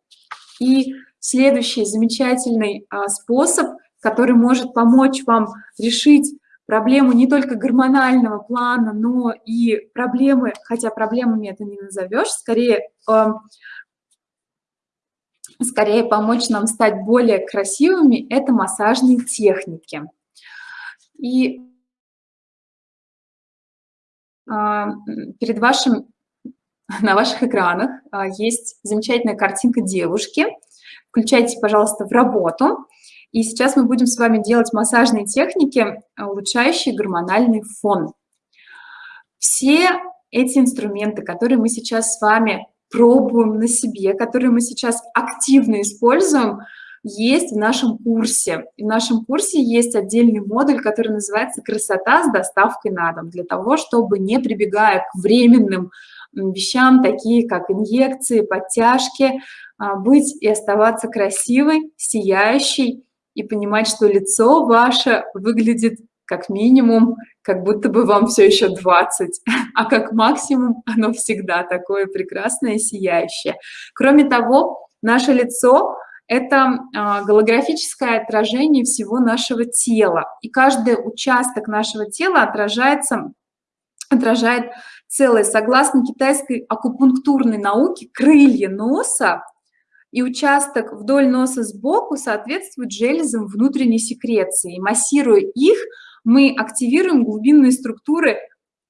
И следующий замечательный а, способ, который может помочь вам решить проблему не только гормонального плана, но и проблемы, хотя проблемами это не назовешь, скорее, э, скорее помочь нам стать более красивыми, это массажные техники. И а, перед вашим, (laughs) на ваших экранах а, есть замечательная картинка девушки. Включайте, пожалуйста, в работу. И сейчас мы будем с вами делать массажные техники, улучшающие гормональный фон. Все эти инструменты, которые мы сейчас с вами пробуем на себе, которые мы сейчас активно используем, есть в нашем курсе. И в нашем курсе есть отдельный модуль, который называется «Красота с доставкой на дом», для того, чтобы, не прибегая к временным вещам, такие как инъекции, подтяжки, а, быть и оставаться красивой, сияющей и понимать, что лицо ваше выглядит как минимум, как будто бы вам все еще 20, а как максимум оно всегда такое прекрасное сияющее. Кроме того, наше лицо это а, голографическое отражение всего нашего тела. И каждый участок нашего тела отражается, отражает целое. Согласно китайской акупунктурной науке, крылья носа и участок вдоль носа сбоку соответствуют железам внутренней секреции. Массируя их, мы активируем глубинные структуры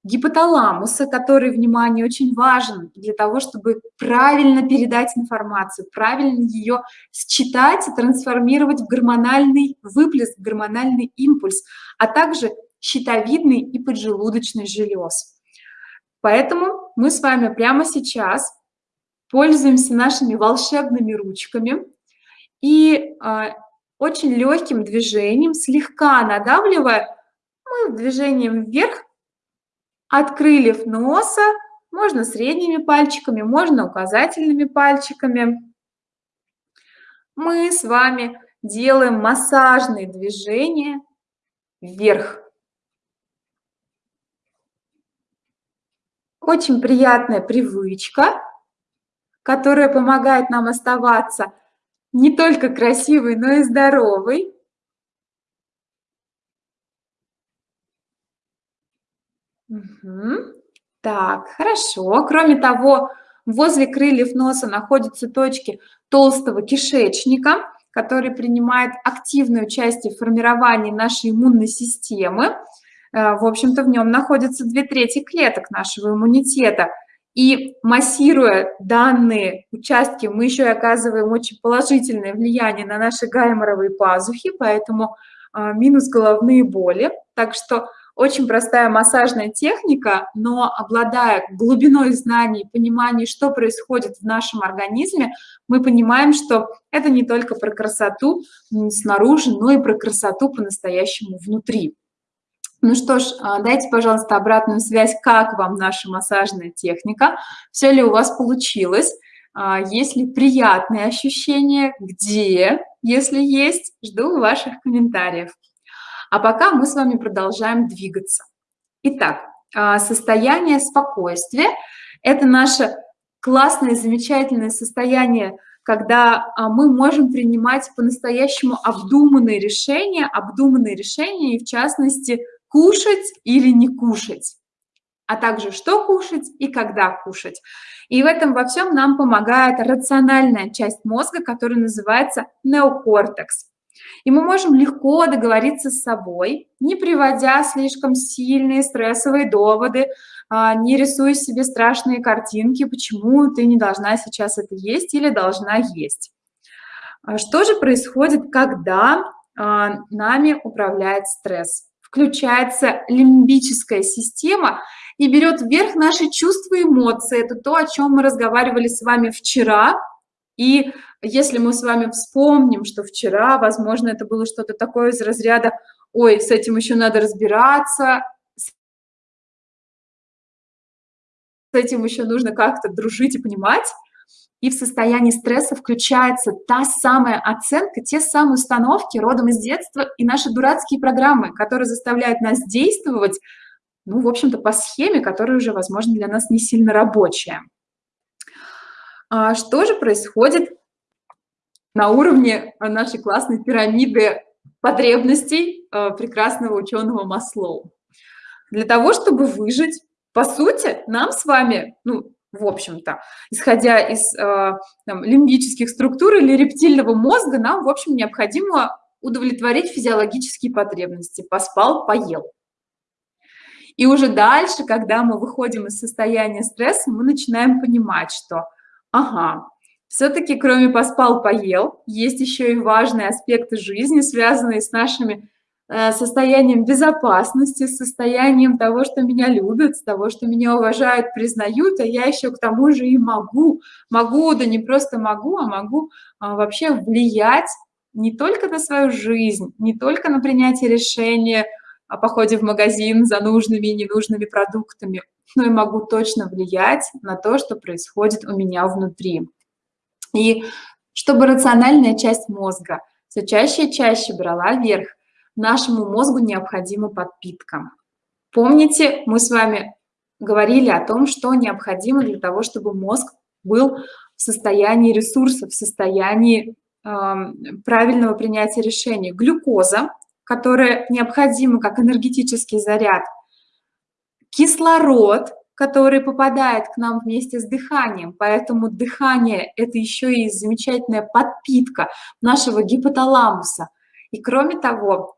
гипоталамуса, который, внимание, очень важен для того, чтобы правильно передать информацию, правильно ее считать и трансформировать в гормональный выплеск, гормональный импульс, а также щитовидный и поджелудочный желез. Поэтому мы с вами прямо сейчас пользуемся нашими волшебными ручками и э, очень легким движением, слегка надавливая, мы движением вверх от крыльев носа, можно средними пальчиками, можно указательными пальчиками. Мы с вами делаем массажные движения вверх. Очень приятная привычка, которая помогает нам оставаться не только красивой, но и здоровой. Угу. Так, хорошо. Кроме того, возле крыльев носа находятся точки толстого кишечника, который принимает активное участие в формировании нашей иммунной системы. Э, в общем-то, в нем находятся две трети клеток нашего иммунитета. И массируя данные участки, мы еще и оказываем очень положительное влияние на наши гайморовые пазухи, поэтому э, минус головные боли. Так что очень простая массажная техника, но обладая глубиной знаний, пониманием, что происходит в нашем организме, мы понимаем, что это не только про красоту снаружи, но и про красоту по-настоящему внутри. Ну что ж, а, дайте, пожалуйста, обратную связь, как вам наша массажная техника, все ли у вас получилось, а, есть ли приятные ощущения, где, если есть, жду ваших комментариев. А пока мы с вами продолжаем двигаться. Итак, а, состояние спокойствия – это наше классное, замечательное состояние, когда а, мы можем принимать по-настоящему обдуманные решения, обдуманные решения, и в частности, кушать или не кушать а также что кушать и когда кушать. И в этом во всем нам помогает рациональная часть мозга, которая называется неокортекс. И мы можем легко договориться с собой, не приводя слишком сильные стрессовые доводы, а, не рисуя себе страшные картинки, почему ты не должна сейчас это есть или должна есть. А что же происходит, когда а, нами управляет стресс? Включается лимбическая система и берет вверх наши чувства и эмоции. Это то, о чем мы разговаривали с вами вчера. И если мы с вами вспомним, что вчера, возможно, это было что-то такое из разряда «Ой, с этим еще надо разбираться», с этим еще нужно как-то дружить и понимать, и в состоянии стресса включается та самая оценка, те самые установки родом из детства и наши дурацкие программы, которые заставляют нас действовать, ну, в общем-то, по схеме, которая уже, возможно, для нас не сильно рабочая. А что же происходит на уровне нашей классной пирамиды потребностей э, прекрасного ученого Маслоу? Для того, чтобы выжить, по сути, нам с вами, ну, в общем-то, исходя из э, там, лимбических структур или рептильного мозга, нам, в общем, необходимо удовлетворить физиологические потребности. Поспал, поел. И уже дальше, когда мы выходим из состояния стресса, мы начинаем понимать, что, ага, все-таки кроме поспал, поел, есть еще и важные аспекты жизни, связанные с нашими Э, состоянием безопасности, состоянием того, что меня любят, того, что меня уважают, признают, а я еще к тому же и могу. Могу, да не просто могу, а могу а, вообще влиять не только на свою жизнь, не только на принятие решения о походе в магазин за нужными и ненужными продуктами, но и могу точно влиять на то, что происходит у меня внутри. И чтобы рациональная часть мозга все чаще и чаще брала верх, нашему мозгу необходима подпитка. Помните, мы с вами говорили о том, что необходимо для того, чтобы мозг был в состоянии ресурсов, в состоянии э, правильного принятия решений. Глюкоза, которая необходима как энергетический заряд, кислород, который попадает к нам вместе с дыханием, поэтому дыхание – это еще и замечательная подпитка нашего гипоталамуса. И кроме того,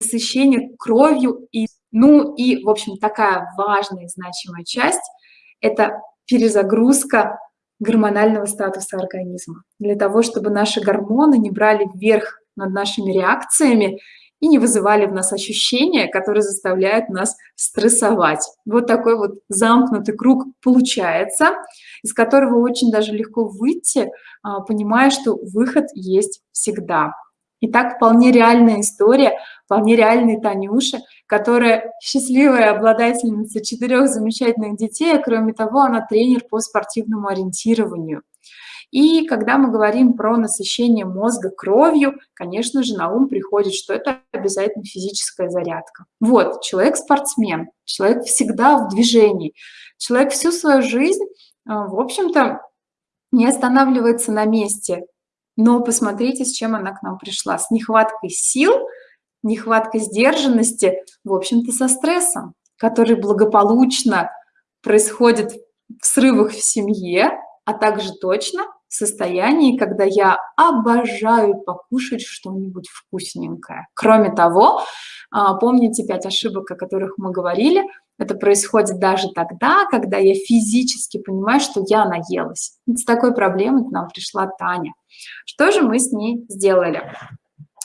насыщение кровью. И, ну и, в общем, такая важная и значимая часть – это перезагрузка гормонального статуса организма. Для того, чтобы наши гормоны не брали вверх над нашими реакциями и не вызывали в нас ощущения, которые заставляют нас стрессовать. Вот такой вот замкнутый круг получается, из которого очень даже легко выйти, а, понимая, что выход есть всегда. Итак, вполне реальная история, вполне реальный Танюша, которая счастливая обладательница четырех замечательных детей, а кроме того, она тренер по спортивному ориентированию. И когда мы говорим про насыщение мозга кровью, конечно же, на ум приходит, что это обязательно физическая зарядка. Вот, человек-спортсмен, человек всегда в движении, человек всю свою жизнь, а, в общем-то, не останавливается на месте, но посмотрите, с чем она к нам пришла. С нехваткой сил, нехваткой сдержанности, в общем-то, со стрессом, который благополучно происходит в срывах в семье, а также точно состоянии, когда я обожаю покушать что-нибудь вкусненькое. Кроме того, а, помните пять ошибок, о которых мы говорили – это происходит даже тогда, когда я физически понимаю, что я наелась. с такой проблемой к нам пришла Таня. Что же мы с ней сделали?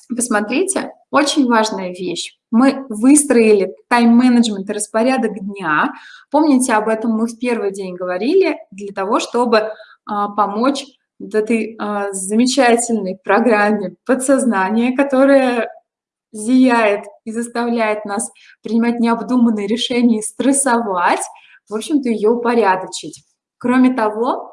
Посмотрите, очень важная вещь. Мы выстроили тайм-менеджмент и распорядок дня. Помните, об этом мы в первый день говорили, для того, чтобы помочь вот этой а, замечательной программе подсознания, которая зияет и заставляет нас принимать необдуманные решения и стрессовать, в общем-то, ее упорядочить. Кроме того,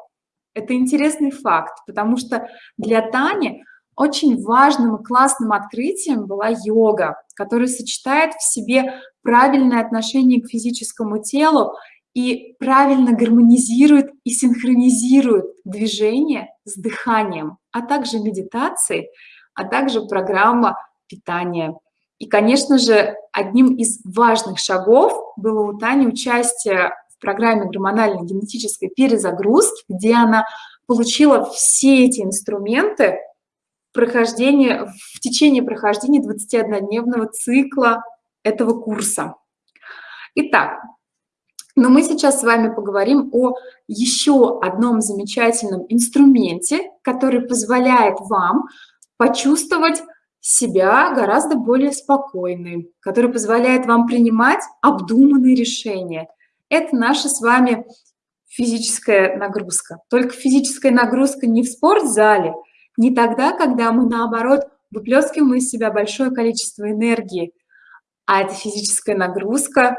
это интересный факт, потому что для Тани очень важным и классным открытием была йога, которая сочетает в себе правильное отношение к физическому телу и правильно гармонизирует и синхронизирует движение с дыханием, а также медитации, а также программа питания. И, конечно же, одним из важных шагов было у Тани участие в программе гормональной генетической перезагрузки, где она получила все эти инструменты прохождения, в течение прохождения 21-дневного цикла этого курса. Итак, но мы сейчас с вами поговорим о еще одном замечательном инструменте, который позволяет вам почувствовать себя гораздо более спокойной, который позволяет вам принимать обдуманные решения. Это наша с вами физическая нагрузка. Только физическая нагрузка не в спортзале, не тогда, когда мы, наоборот, выплескиваем из себя большое количество энергии, а это физическая нагрузка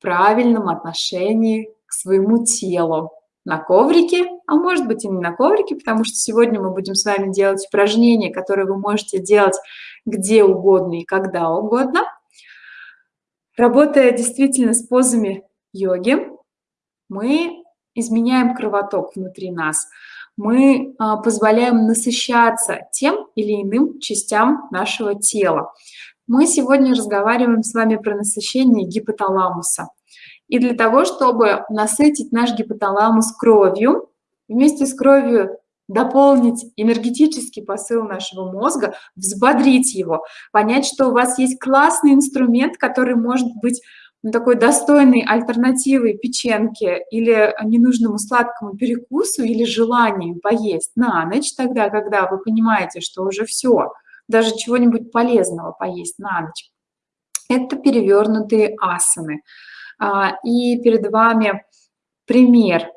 правильном отношении к своему телу на коврике, а может быть и не на коврике, потому что сегодня мы будем с вами делать упражнения, которые вы можете делать где угодно и когда угодно. Работая действительно с позами йоги, мы изменяем кровоток внутри нас, мы а, позволяем насыщаться тем или иным частям нашего тела. Мы сегодня разговариваем с вами про насыщение гипоталамуса. И для того, чтобы насытить наш гипоталамус кровью, вместе с кровью дополнить энергетический посыл нашего мозга, взбодрить его, понять, что у вас есть классный инструмент, который может быть ну, такой достойной альтернативой печенке или ненужному сладкому перекусу или желанию поесть на ночь, тогда, когда вы понимаете, что уже все, даже чего-нибудь полезного поесть на ночь. Это перевернутые асаны. А, и перед вами пример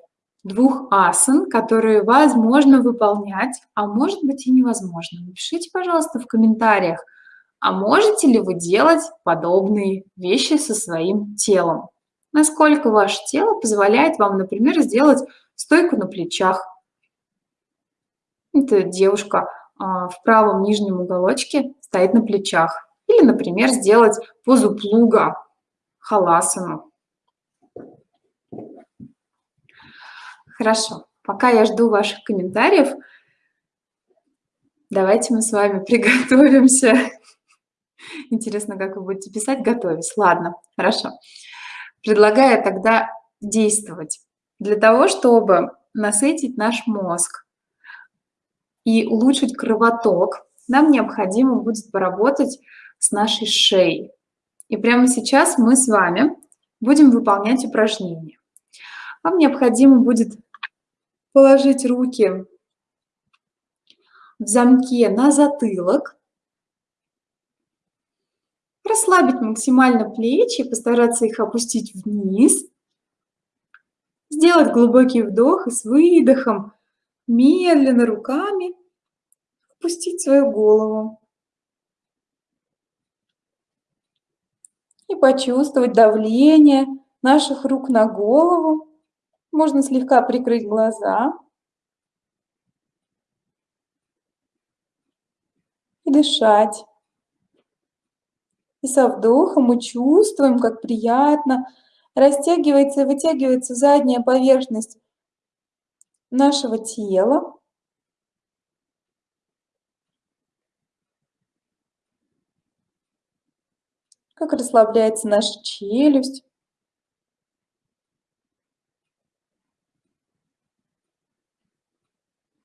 двух асан, которые возможно выполнять, а может быть и невозможно. Напишите, пожалуйста, в комментариях, а можете ли вы делать подобные вещи со своим телом? Насколько ваше тело позволяет вам, например, сделать стойку на плечах. Это девушка в правом нижнем уголочке стоит на плечах. Или, например, сделать позу плуга, халасану. Хорошо, пока я жду ваших комментариев, давайте мы с вами (laughs) приготовимся. Интересно, как вы будете писать, готовить. Ладно, хорошо. Предлагаю тогда действовать. Для того, чтобы насытить наш мозг и улучшить кровоток, нам необходимо будет поработать с нашей шеей. И прямо сейчас мы с вами будем выполнять упражнение. Вам необходимо будет положить руки в замке на затылок, расслабить максимально плечи, постараться их опустить вниз, сделать глубокий вдох и с выдохом медленно руками опустить свою голову. И почувствовать давление наших рук на голову. Можно слегка прикрыть глаза. И дышать. И со вдохом мы чувствуем, как приятно растягивается и вытягивается задняя поверхность нашего тела. Как расслабляется наша челюсть.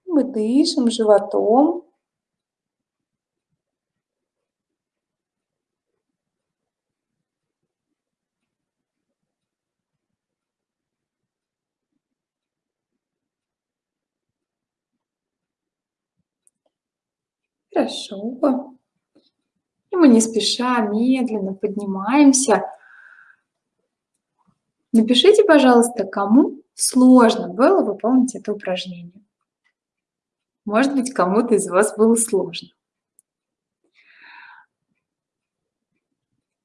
Мы дышим животом. Хорошо. И мы не спеша, медленно поднимаемся. Напишите, пожалуйста, кому сложно было выполнить это упражнение. Может быть, кому-то из вас было сложно.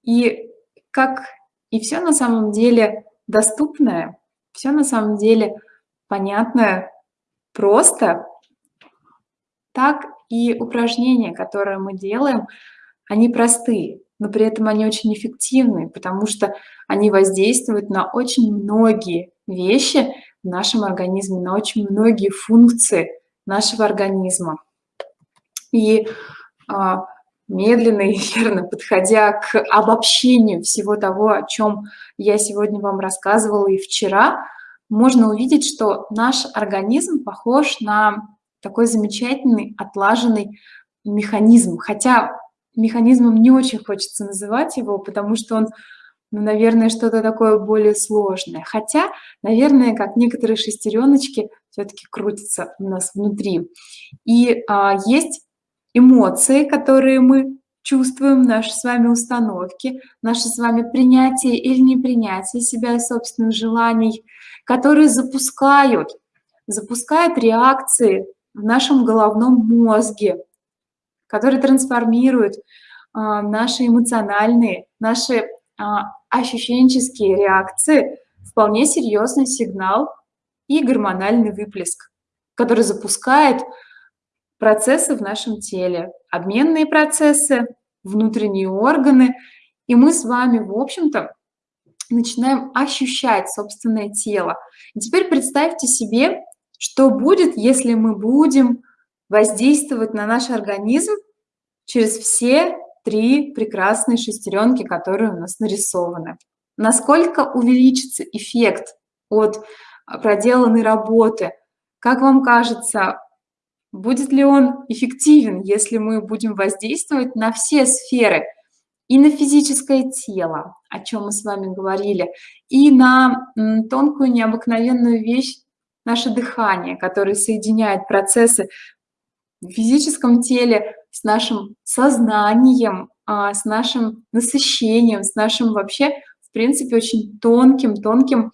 И как и все на самом деле доступное, все на самом деле понятное, просто, так и упражнения, которые мы делаем, они простые, но при этом они очень эффективны, потому что они воздействуют на очень многие вещи в нашем организме, на очень многие функции нашего организма. И а, медленно и (laughs) верно, подходя к обобщению всего того, о чем я сегодня вам рассказывала и вчера, можно увидеть, что наш организм похож на такой замечательный, отлаженный механизм. Хотя механизмом не очень хочется называть его, потому что он, ну, наверное, что-то такое более сложное. Хотя, наверное, как некоторые шестереночки все-таки крутятся у нас внутри. И а, есть эмоции, которые мы чувствуем, наши с вами установки, наше с вами принятие или непринятие себя и собственных желаний, которые запускают, запускают реакции в нашем головном мозге, которые трансформируют а, наши эмоциональные, наши а, ощущенческие реакции вполне серьезный сигнал и гормональный выплеск, который запускает процессы в нашем теле, обменные процессы, внутренние органы, и мы с вами, в общем-то, начинаем ощущать собственное тело. И теперь представьте себе, что будет, если мы будем воздействовать на наш организм через все три прекрасные шестеренки, которые у нас нарисованы. Насколько увеличится эффект от проделанной работы? Как вам кажется, Будет ли он эффективен, если мы будем воздействовать на все сферы, и на физическое тело, о чем мы с вами говорили, и на тонкую необыкновенную вещь, наше дыхание, которое соединяет процессы в физическом теле с нашим сознанием, а, с нашим насыщением, с нашим вообще, в принципе, очень тонким, тонким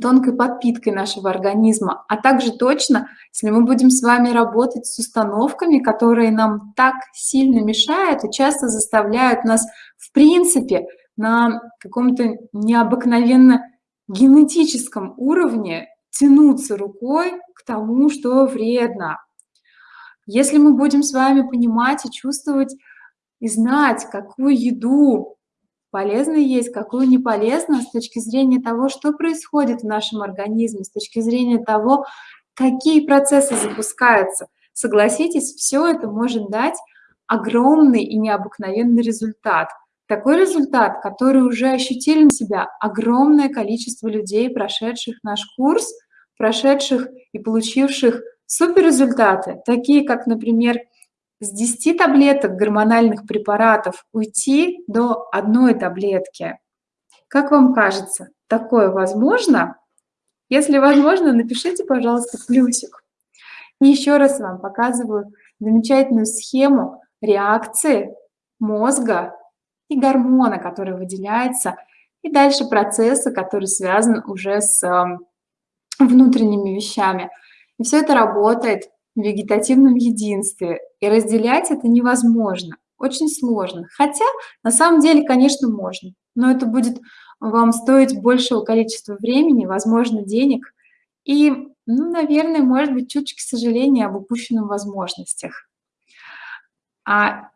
тонкой подпиткой нашего организма, а также точно, если мы будем с вами работать с установками, которые нам так сильно мешают и часто заставляют нас, в принципе, на каком-то необыкновенно генетическом уровне тянуться рукой к тому, что вредно. Если мы будем с вами понимать и чувствовать и знать, какую еду полезно есть, какую не полезно с точки зрения того, что происходит в нашем организме, с точки зрения того, какие процессы запускаются. Согласитесь, все это может дать огромный и необыкновенный результат. Такой результат, который уже ощутили на себя огромное количество людей, прошедших наш курс, прошедших и получивших суперрезультаты, такие как, например, с 10 таблеток гормональных препаратов уйти до одной таблетки. Как вам кажется, такое возможно? Если возможно, напишите, пожалуйста, плюсик. И еще раз вам показываю замечательную схему реакции мозга и гормона, который выделяется, и дальше процесса, который связан уже с эм, внутренними вещами. И все это работает в вегетативном единстве, и разделять это невозможно, очень сложно. Хотя на самом деле, конечно, можно, но это будет вам стоить большего количества времени, возможно, денег и, ну, наверное, может быть, чуть-чуть сожаления об упущенных возможностях. А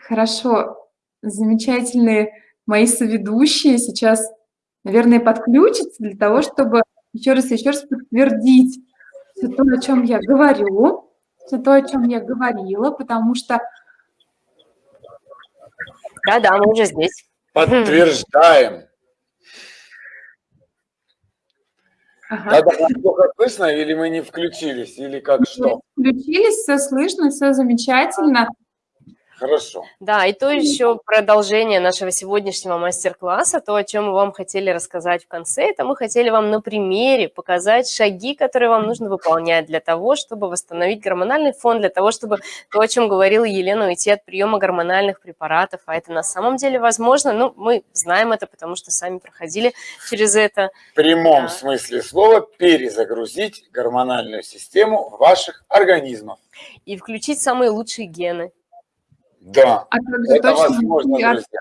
хорошо, замечательные мои соведущие сейчас, наверное, подключатся для того, чтобы еще раз еще раз подтвердить все то, о чем я говорю, все то, о чем я говорила, потому что... Да-да, мы уже здесь. Подтверждаем. Ага. Да, да, плохо слышно, или мы не включились, или как что? Включились, все слышно, все замечательно. Хорошо. Да, и то еще продолжение нашего сегодняшнего мастер-класса, то, о чем мы вам хотели рассказать в конце, это мы хотели вам на примере показать шаги, которые вам нужно выполнять для того, чтобы восстановить гормональный фон, для того, чтобы то, о чем говорила Елена, уйти от приема гормональных препаратов, а это на самом деле возможно, ну, мы знаем это, потому что сами проходили через это. В прямом да. смысле слова перезагрузить гормональную систему ваших организмов. И включить самые лучшие гены. Да, а это возможно, друзья.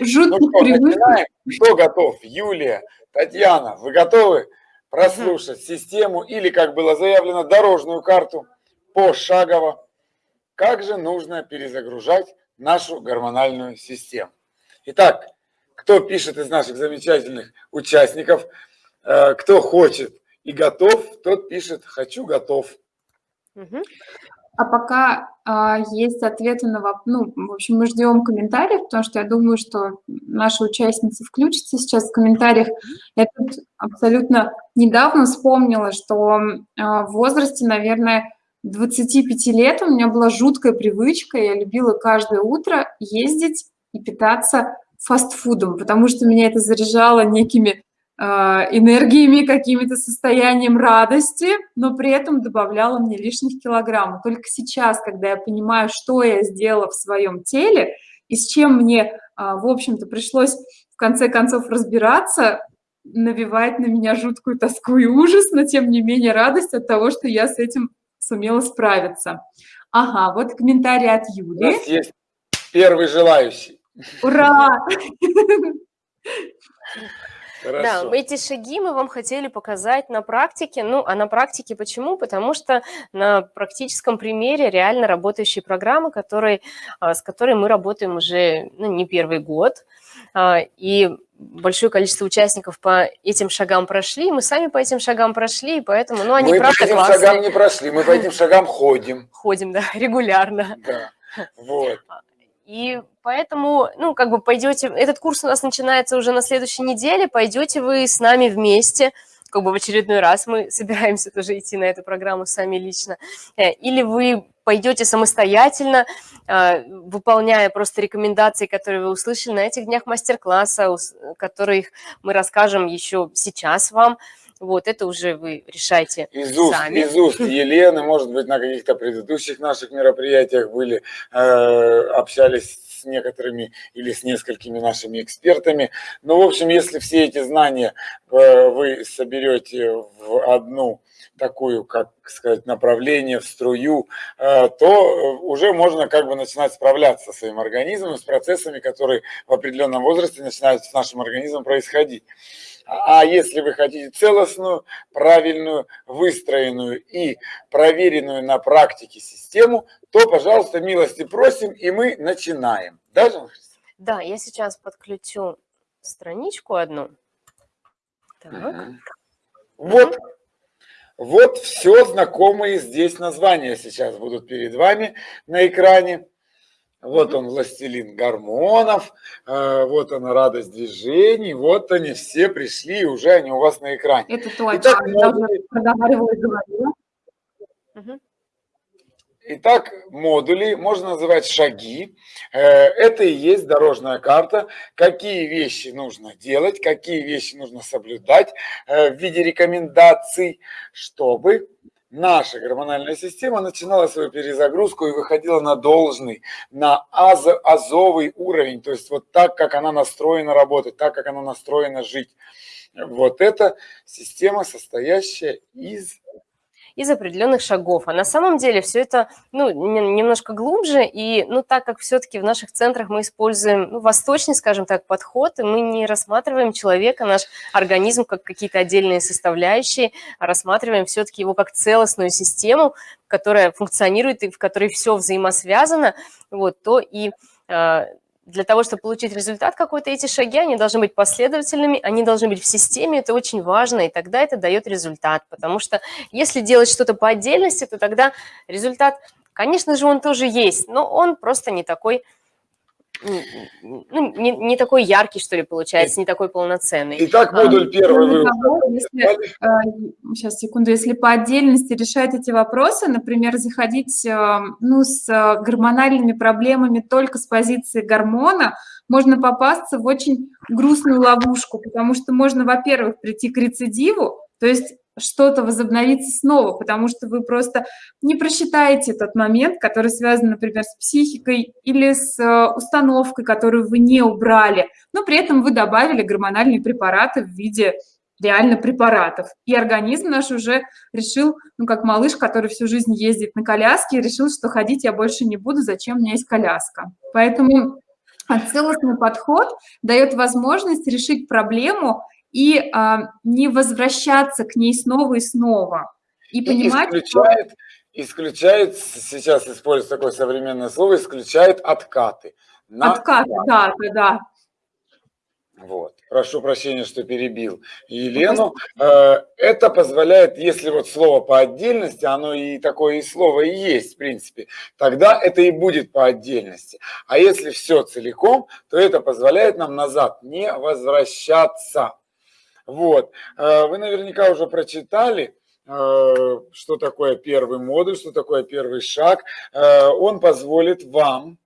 Жутких ну что, начинаем? Кто готов? Юлия, Татьяна, вы готовы прослушать угу. систему или, как было заявлено, дорожную карту пошагово? Как же нужно перезагружать нашу гормональную систему? Итак, кто пишет из наших замечательных участников, э, кто хочет и готов, тот пишет «хочу, готов». Угу. А пока а, есть ответы на вопрос, ну, в общем, мы ждем комментариев, потому что я думаю, что наши участницы включатся сейчас в комментариях. Я тут абсолютно недавно вспомнила, что а, в возрасте, наверное, 25 лет у меня была жуткая привычка, я любила каждое утро ездить и питаться фастфудом, потому что меня это заряжало некими энергиями, какими-то состоянием радости, но при этом добавляла мне лишних килограммов. Только сейчас, когда я понимаю, что я сделала в своем теле и с чем мне, а, в общем-то, пришлось в конце концов разбираться, навевает на меня жуткую тоску и ужас, но тем не менее радость от того, что я с этим сумела справиться. Ага, вот комментарий от Юли. У нас есть первый желающий. Ура! (laughs) Хорошо. Да, эти шаги мы вам хотели показать на практике. Ну, а на практике почему? Потому что на практическом примере реально работающие программы, которые, а, с которой мы работаем уже ну, не первый год. А, и большое количество участников по этим шагам прошли, мы сами по этим шагам прошли, и поэтому, ну, они мы правда классные. Мы по этим шагам не прошли, мы по этим шагам ходим. (laughs) Ходим, да, регулярно. Да, вот. И поэтому, ну, как бы пойдете, этот курс у нас начинается уже на следующей неделе, пойдете вы с нами вместе, как бы в очередной раз мы (laughs) собираемся тоже идти на эту программу сами лично, э, или вы пойдете самостоятельно, э, выполняя просто рекомендации, которые вы услышали на этих днях мастер-класса, которых мы расскажем еще сейчас вам, вот, это уже вы решайте из уст, сами. Из уст Елены, может быть, на каких-то предыдущих наших мероприятиях были, э, общались с некоторыми или с несколькими нашими экспертами. Но, ну, в общем, если все эти знания э, вы соберете в одну такую, как сказать, направление, в струю, э, то уже можно как бы начинать справляться со своим организмом, с процессами, которые в определенном возрасте начинают с нашим организмом происходить. А если вы хотите целостную, правильную, выстроенную и проверенную на практике систему, то, пожалуйста, милости просим, и мы начинаем. Да, Да, я сейчас подключу страничку одну. Так. Угу. Вот, вот все знакомые здесь названия сейчас будут перед вами на экране. Вот он, властелин гормонов, э, вот она, радость движений, вот они все пришли, и уже они у вас на экране. Это точно, Итак, я уже проговаривала и говорила. Итак, модули можно называть шаги. Э, это и есть дорожная карта, какие вещи нужно делать, какие вещи нужно соблюдать э, в виде рекомендаций, чтобы наша гормональная система начинала свою перезагрузку и выходила на должный, на аз, азовый уровень, то есть вот так, как она настроена работать, так, как она настроена жить. Вот это система, состоящая из из определенных шагов. А на самом деле все это ну, немножко глубже, и ну, так как все-таки в наших центрах мы используем ну, восточный, скажем так, подход, и мы не рассматриваем человека, наш организм как какие-то отдельные составляющие, а рассматриваем все-таки его как целостную систему, которая функционирует и в которой все взаимосвязано, вот, то и а, для того, чтобы получить результат какой-то, эти шаги, они должны быть последовательными, они должны быть в системе, это очень важно, и тогда это дает результат. Потому что если делать что-то по отдельности, то тогда результат, конечно же, он тоже есть, но он просто не такой ну, не, не такой яркий, что ли, получается, не такой полноценный. Итак, модуль первый. Если, э, сейчас, секунду, если по отдельности решать эти вопросы, например, заходить э, ну, с гормональными проблемами только с позиции гормона, можно попасться в очень грустную ловушку, потому что можно, во-первых, прийти к рецидиву, то есть что-то возобновится снова, потому что вы просто не просчитаете тот момент, который связан, например, с психикой или с э, установкой, которую вы не убрали, но при этом вы добавили гормональные препараты в виде реально препаратов. И организм наш уже решил, ну, как малыш, который всю жизнь ездит на коляске, решил, что ходить я больше не буду, зачем у меня есть коляска. Поэтому целостный подход дает возможность решить проблему и а, не возвращаться к ней снова и снова. И, понимать, исключает, что... исключает, сейчас использую такое современное слово, исключает откаты. На... Откаты, да, да, да. Вот. Прошу прощения, что перебил Елену. Э, это позволяет, если вот слово по отдельности, оно и такое и слово и есть, в принципе, тогда это и будет по отдельности. А если все целиком, то это позволяет нам назад не возвращаться. Вот. Э, вы наверняка уже прочитали, э, что такое первый модуль, что такое первый шаг. Он позволит вам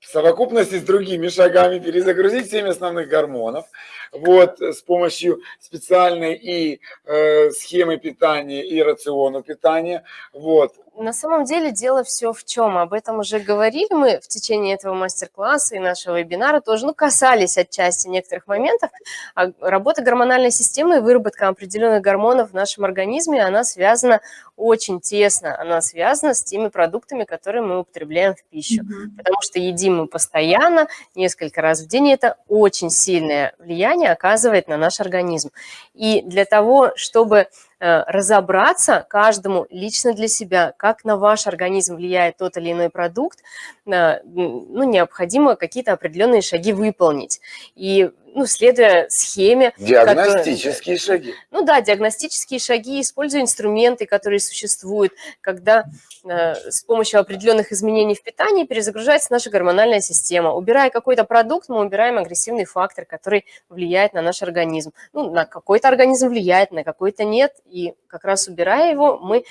в совокупности с другими шагами перезагрузить 7 основных гормонов вот, с помощью специальной и э, схемы питания, и рациона питания. Вот. На самом деле дело все в чем. Об этом уже говорили мы в течение этого мастер-класса и нашего вебинара тоже, ну, касались отчасти некоторых моментов. А работа гормональной системы и выработка определенных гормонов в нашем организме, она связана очень тесно, она связана с теми продуктами, которые мы употребляем в пищу. Mm-hmm. Потому что едим мы постоянно, несколько раз в день, и это очень сильное влияние оказывает на наш организм. И для того, чтобы разобраться каждому лично для себя, как на ваш организм влияет тот или иной продукт, э, ну, необходимо какие-то определенные шаги выполнить. И ну, следуя схеме. Диагностические которые, шаги. Ну да, диагностические шаги, используя инструменты, которые существуют, когда э, с помощью определенных изменений в питании перезагружается наша гормональная система. Убирая какой-то продукт, мы убираем агрессивный фактор, который влияет на наш организм. Ну, на какой-то организм влияет, на какой-то нет. И как раз убирая его, мы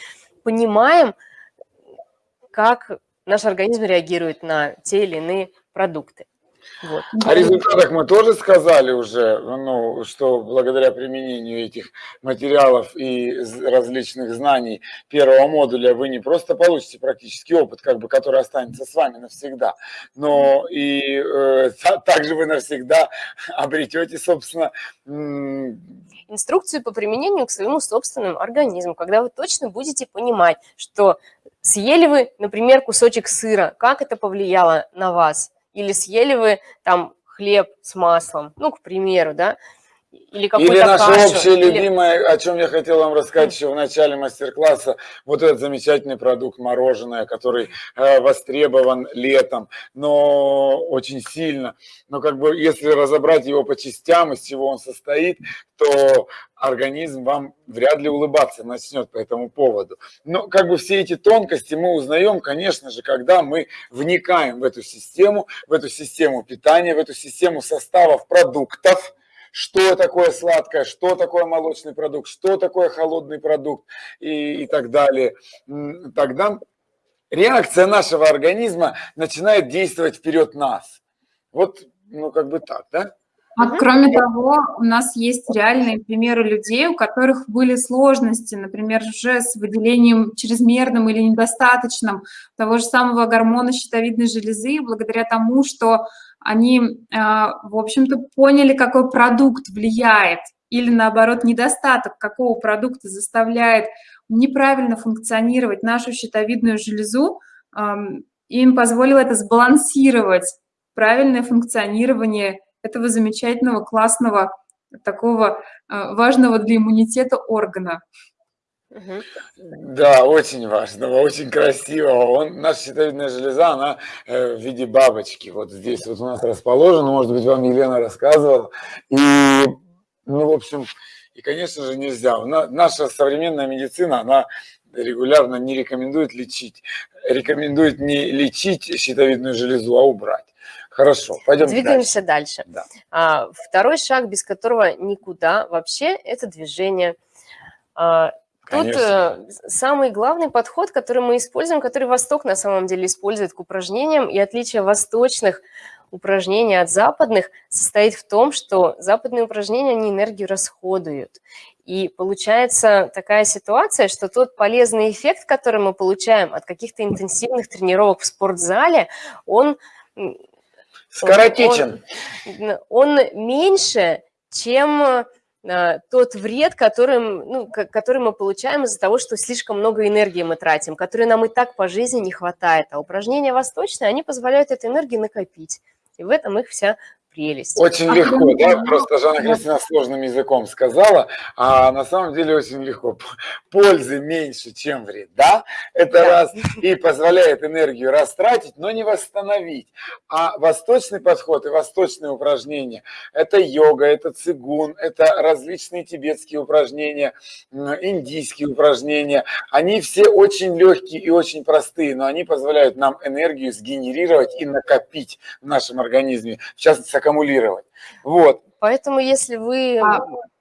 понимаем, как наш организм реагирует на те или иные продукты. Вот. О результатах мы тоже сказали уже, ну, что благодаря применению этих материалов и различных знаний первого модуля вы не просто получите практический опыт, как бы, который останется с вами навсегда, но и э, также вы навсегда (laughs) обретете, собственно, инструкцию по применению к своему собственному организму, когда вы точно будете понимать, что съели вы, например, кусочек сыра, как это повлияло на вас, или съели вы там хлеб с маслом, ну, к примеру, да, или какую-то Или наше кашу, общее или... любимое, о чем я хотел вам рассказать еще в начале мастер-класса, вот этот замечательный продукт мороженое, который э, востребован летом, но очень сильно. Но как бы если разобрать его по частям, из чего он состоит, то организм вам вряд ли улыбаться начнет по этому поводу. Но как бы все эти тонкости мы узнаем, конечно же, когда мы вникаем в эту систему, в эту систему питания, в эту систему составов продуктов, что такое сладкое, что такое молочный продукт, что такое холодный продукт и, и так далее, тогда реакция нашего организма начинает действовать вперед нас. Вот, ну, как бы так, да? А кроме того, у нас есть реальные примеры людей, у которых были сложности, например, уже с выделением чрезмерным или недостаточным того же самого гормона щитовидной железы, благодаря тому, что они, а, в общем-то, поняли, какой продукт влияет, или наоборот, недостаток какого продукта заставляет неправильно функционировать нашу щитовидную железу, им позволило это сбалансировать правильное функционирование этого замечательного, классного, такого а, важного для иммунитета органа. Да, очень важного, очень красивого. Он, наша щитовидная железа, она э, в виде бабочки. Вот здесь вот у нас расположена, может быть, вам Елена рассказывала. И, ну, в общем, и, конечно же, нельзя. Наша современная медицина, она регулярно не рекомендует лечить. Рекомендует не лечить щитовидную железу, а убрать. Хорошо, пойдем Двигаемся дальше. дальше. Да. А, второй шаг, без которого никуда вообще, это движение. А, Тут э, самый главный подход, который мы используем, который Восток на самом деле использует к упражнениям, и отличие восточных упражнений от западных состоит в том, что западные упражнения, они энергию расходуют. И получается такая ситуация, что тот полезный эффект, который мы получаем от каких-то интенсивных тренировок в спортзале, он... Скоротечен. Он, он меньше, чем а, тот вред, которым, ну, который мы получаем из-за того, что слишком много энергии мы тратим, которой нам и так по жизни не хватает. А упражнения восточные, они позволяют эту энергию накопить. И в этом их вся прелесть. Очень а легко, да? Просто Жанна Кристина сложным языком сказала, а на самом деле очень легко. Пользы меньше, чем вреда. Это да. раз. И позволяет энергию растратить, но не восстановить. А восточный подход и восточные упражнения – это йога, это цигун, это различные тибетские упражнения, индийские упражнения. Они все очень легкие и очень простые, но они позволяют нам энергию сгенерировать и накопить в нашем организме, в частности, аккумулировать. Вот. Поэтому если вы... А,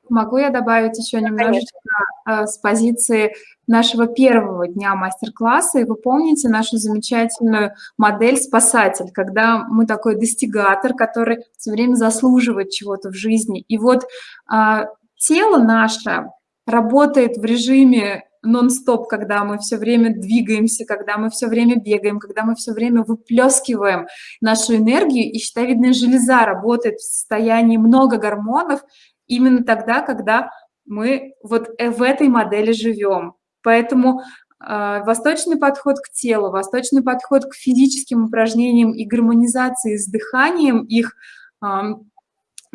могу я добавить еще немножечко конечно. с позиции нашего первого дня мастер-класса, и вы помните нашу замечательную модель «Спасатель», когда мы такой достигатор, который все время заслуживает чего-то в жизни. И вот а, тело наше работает в режиме нон-стоп, когда мы все время двигаемся, когда мы все время бегаем, когда мы все время выплескиваем нашу энергию, и щитовидная железа работает в состоянии много гормонов именно тогда, когда мы вот э, в этой модели живем. Поэтому э, восточный подход к телу, восточный подход к физическим упражнениям и гармонизации с дыханием их э,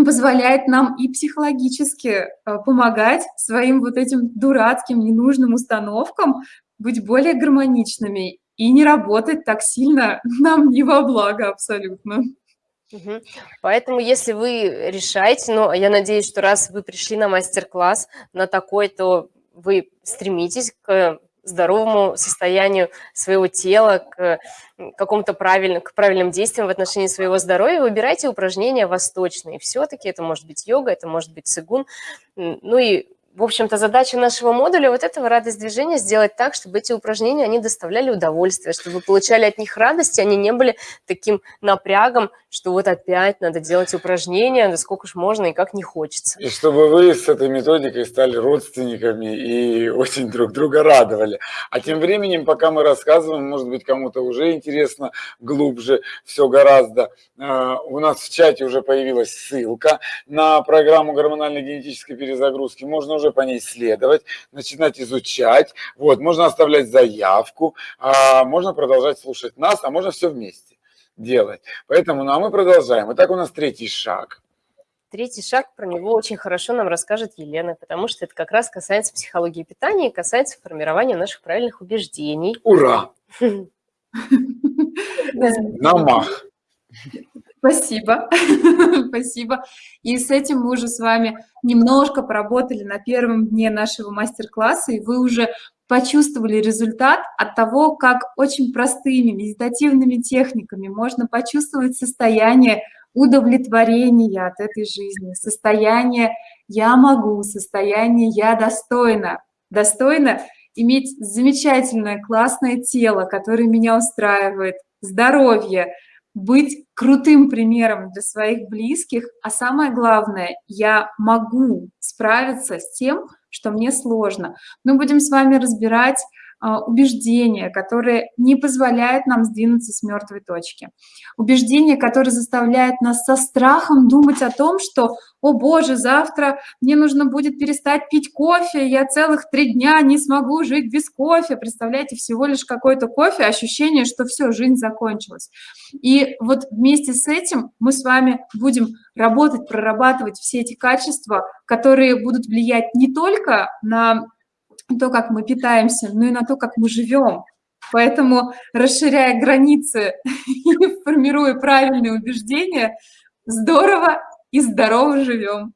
позволяет нам и психологически э, помогать своим вот этим дурацким, ненужным установкам быть более гармоничными и не работать так сильно (laughs) нам не во благо абсолютно. Поэтому, если вы решаете, ну, я надеюсь, что раз вы пришли на мастер-класс на такой, то вы стремитесь к здоровому состоянию своего тела, к какому-то правильным, к правильным действиям в отношении своего здоровья, выбирайте упражнения восточные. Все-таки это может быть йога, это может быть цигун. Ну и в общем-то, задача нашего модуля вот этого радость движения сделать так, чтобы эти упражнения, они доставляли удовольствие, чтобы вы получали от них радость, и они не были таким напрягом, что вот опять надо делать упражнения, да сколько ж можно и как не хочется. И чтобы вы с этой методикой стали родственниками и очень друг друга радовали. А тем временем, пока мы рассказываем, может быть, кому-то уже интересно глубже, все гораздо. А, у нас в чате уже появилась ссылка на программу гормональной генетической перезагрузки. Можно уже по ней следовать, начинать изучать. Вот, можно оставлять заявку, а можно продолжать слушать нас, а можно все вместе делать. Поэтому, ну а мы продолжаем. Итак, у нас третий шаг. Третий шаг, про него очень хорошо нам расскажет Елена, потому что это как раз касается психологии питания и касается формирования наших правильных убеждений. Ура! (laughs) (laughs) Намах! Спасибо, (laughs) спасибо. И с этим мы уже с вами немножко поработали на первом дне нашего мастер-класса, и вы уже почувствовали результат от того, как очень простыми медитативными техниками можно почувствовать состояние удовлетворения от этой жизни, состояние «я могу», состояние «я достойна». Достойна иметь замечательное, классное тело, которое меня устраивает, здоровье, быть крутым примером для своих близких, а самое главное, я могу справиться с тем, что мне сложно. Мы будем с вами разбирать убеждения, которые не позволяют нам сдвинуться с мертвой точки. Убеждения, которые заставляют нас со страхом думать о том, что, о боже, завтра мне нужно будет перестать пить кофе, я целых три дня не смогу жить без кофе. Представляете, всего лишь какой-то кофе, ощущение, что все, жизнь закончилась. И вот вместе с этим мы с вами будем работать, прорабатывать все эти качества, которые будут влиять не только на то, как мы питаемся, но и на то, как мы живем. Поэтому, расширяя границы (laughs) и формируя правильные убеждения, здорово и здорово живем.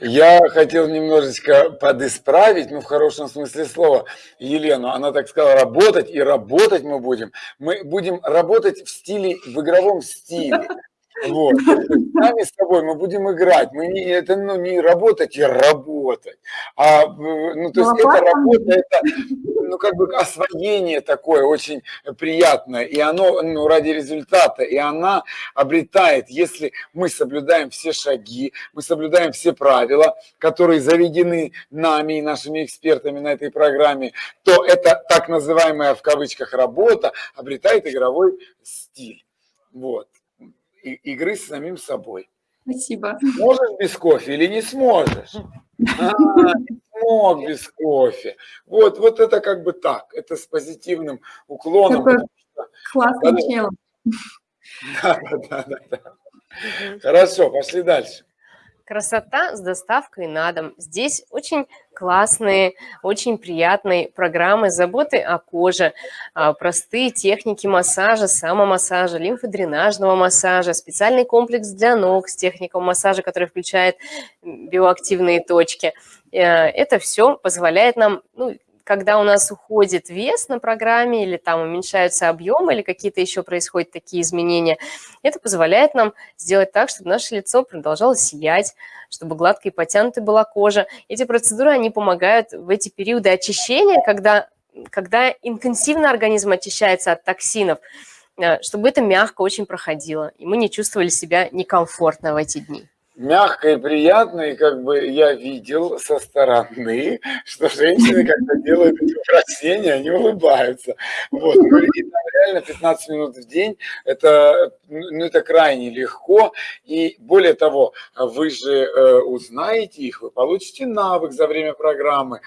Я хотел немножечко подисправить, ну, в хорошем смысле слова, Елену. Она так сказала, работать, и работать мы будем. Мы будем работать в стиле, в игровом стиле. Вот. Сами с тобой мы будем играть. Мы не, это ну, не работать и работать. А, ну, то есть ну, а это работа, это ну, как бы освоение такое очень приятное. И оно ну, ради результата. И она обретает, если мы соблюдаем все шаги, мы соблюдаем все правила, которые заведены нами и нашими экспертами на этой программе, то это так называемая в кавычках работа обретает игровой стиль. Вот игры с самим собой. Спасибо. Можешь без кофе или не сможешь? А, не смог без кофе. Вот, вот это как бы так. Это с позитивным уклоном. Классный челом. Да, да, да, да. Хорошо, пошли дальше. Красота с доставкой на дом. Здесь очень классные, очень приятные программы заботы о коже, а, простые техники массажа, самомассажа, лимфодренажного массажа, специальный комплекс для ног с техникой массажа, который включает биоактивные точки. Э, это все позволяет нам ну, когда у нас уходит вес на программе или там уменьшаются объемы или какие-то еще происходят такие изменения, это позволяет нам сделать так, чтобы наше лицо продолжало сиять, чтобы гладкой и потянутой была кожа. Эти процедуры, они помогают в эти периоды очищения, когда, когда интенсивно организм очищается от токсинов, э, чтобы это мягко очень проходило, и мы не чувствовали себя некомфортно в эти дни мягко и приятно, и как бы я видел со стороны, что женщины, когда делают эти упражнения, они улыбаются. Вот. Ну, и там реально 15 минут в день, это, ну, это крайне легко, и более того, вы же э, узнаете их, вы получите навык за время программы.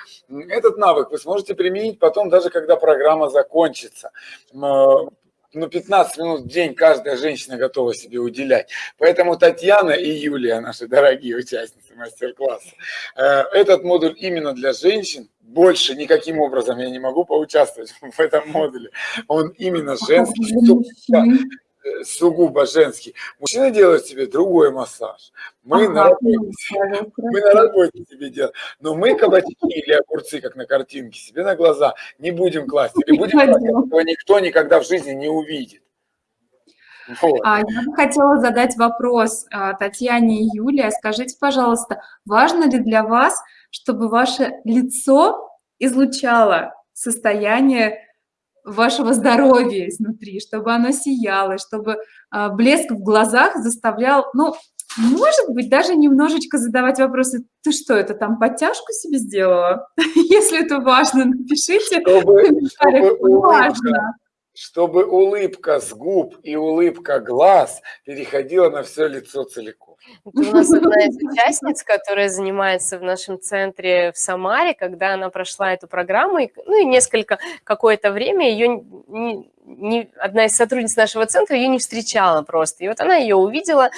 Этот навык вы сможете применить потом, даже когда программа закончится ну, 15 минут в день каждая женщина готова себе уделять. Поэтому Татьяна и Юлия, наши дорогие участницы мастер-класса, э, этот модуль именно для женщин, больше никаким образом я не могу поучаствовать (laughs) в этом модуле. Он именно женский, сугубо женский. Мужчина делает себе другой массаж. Мы, ага, на, работе, мы на работе себе делаем. Но мы кабачки или огурцы, как на картинке, себе на глаза не будем класть. Или будем класть, этого никто никогда в жизни не увидит. Вот. А, я бы хотела задать вопрос а, Татьяне и Юлии. Скажите, пожалуйста, важно ли для вас, чтобы ваше лицо излучало состояние вашего здоровья изнутри, чтобы оно сияло, чтобы э, блеск в глазах заставлял, ну, может быть, даже немножечко задавать вопросы, ты что, это там подтяжку себе сделала? (laughs) Если это важно, напишите чтобы, чтобы важно чтобы улыбка с губ и улыбка глаз переходила на все лицо целиком. У нас одна из (laughs) участниц, которая занимается в нашем центре в Самаре, когда она прошла эту программу, ну и несколько, какое-то время ее не, не, одна из сотрудниц нашего центра ее не встречала просто. И вот она ее увидела,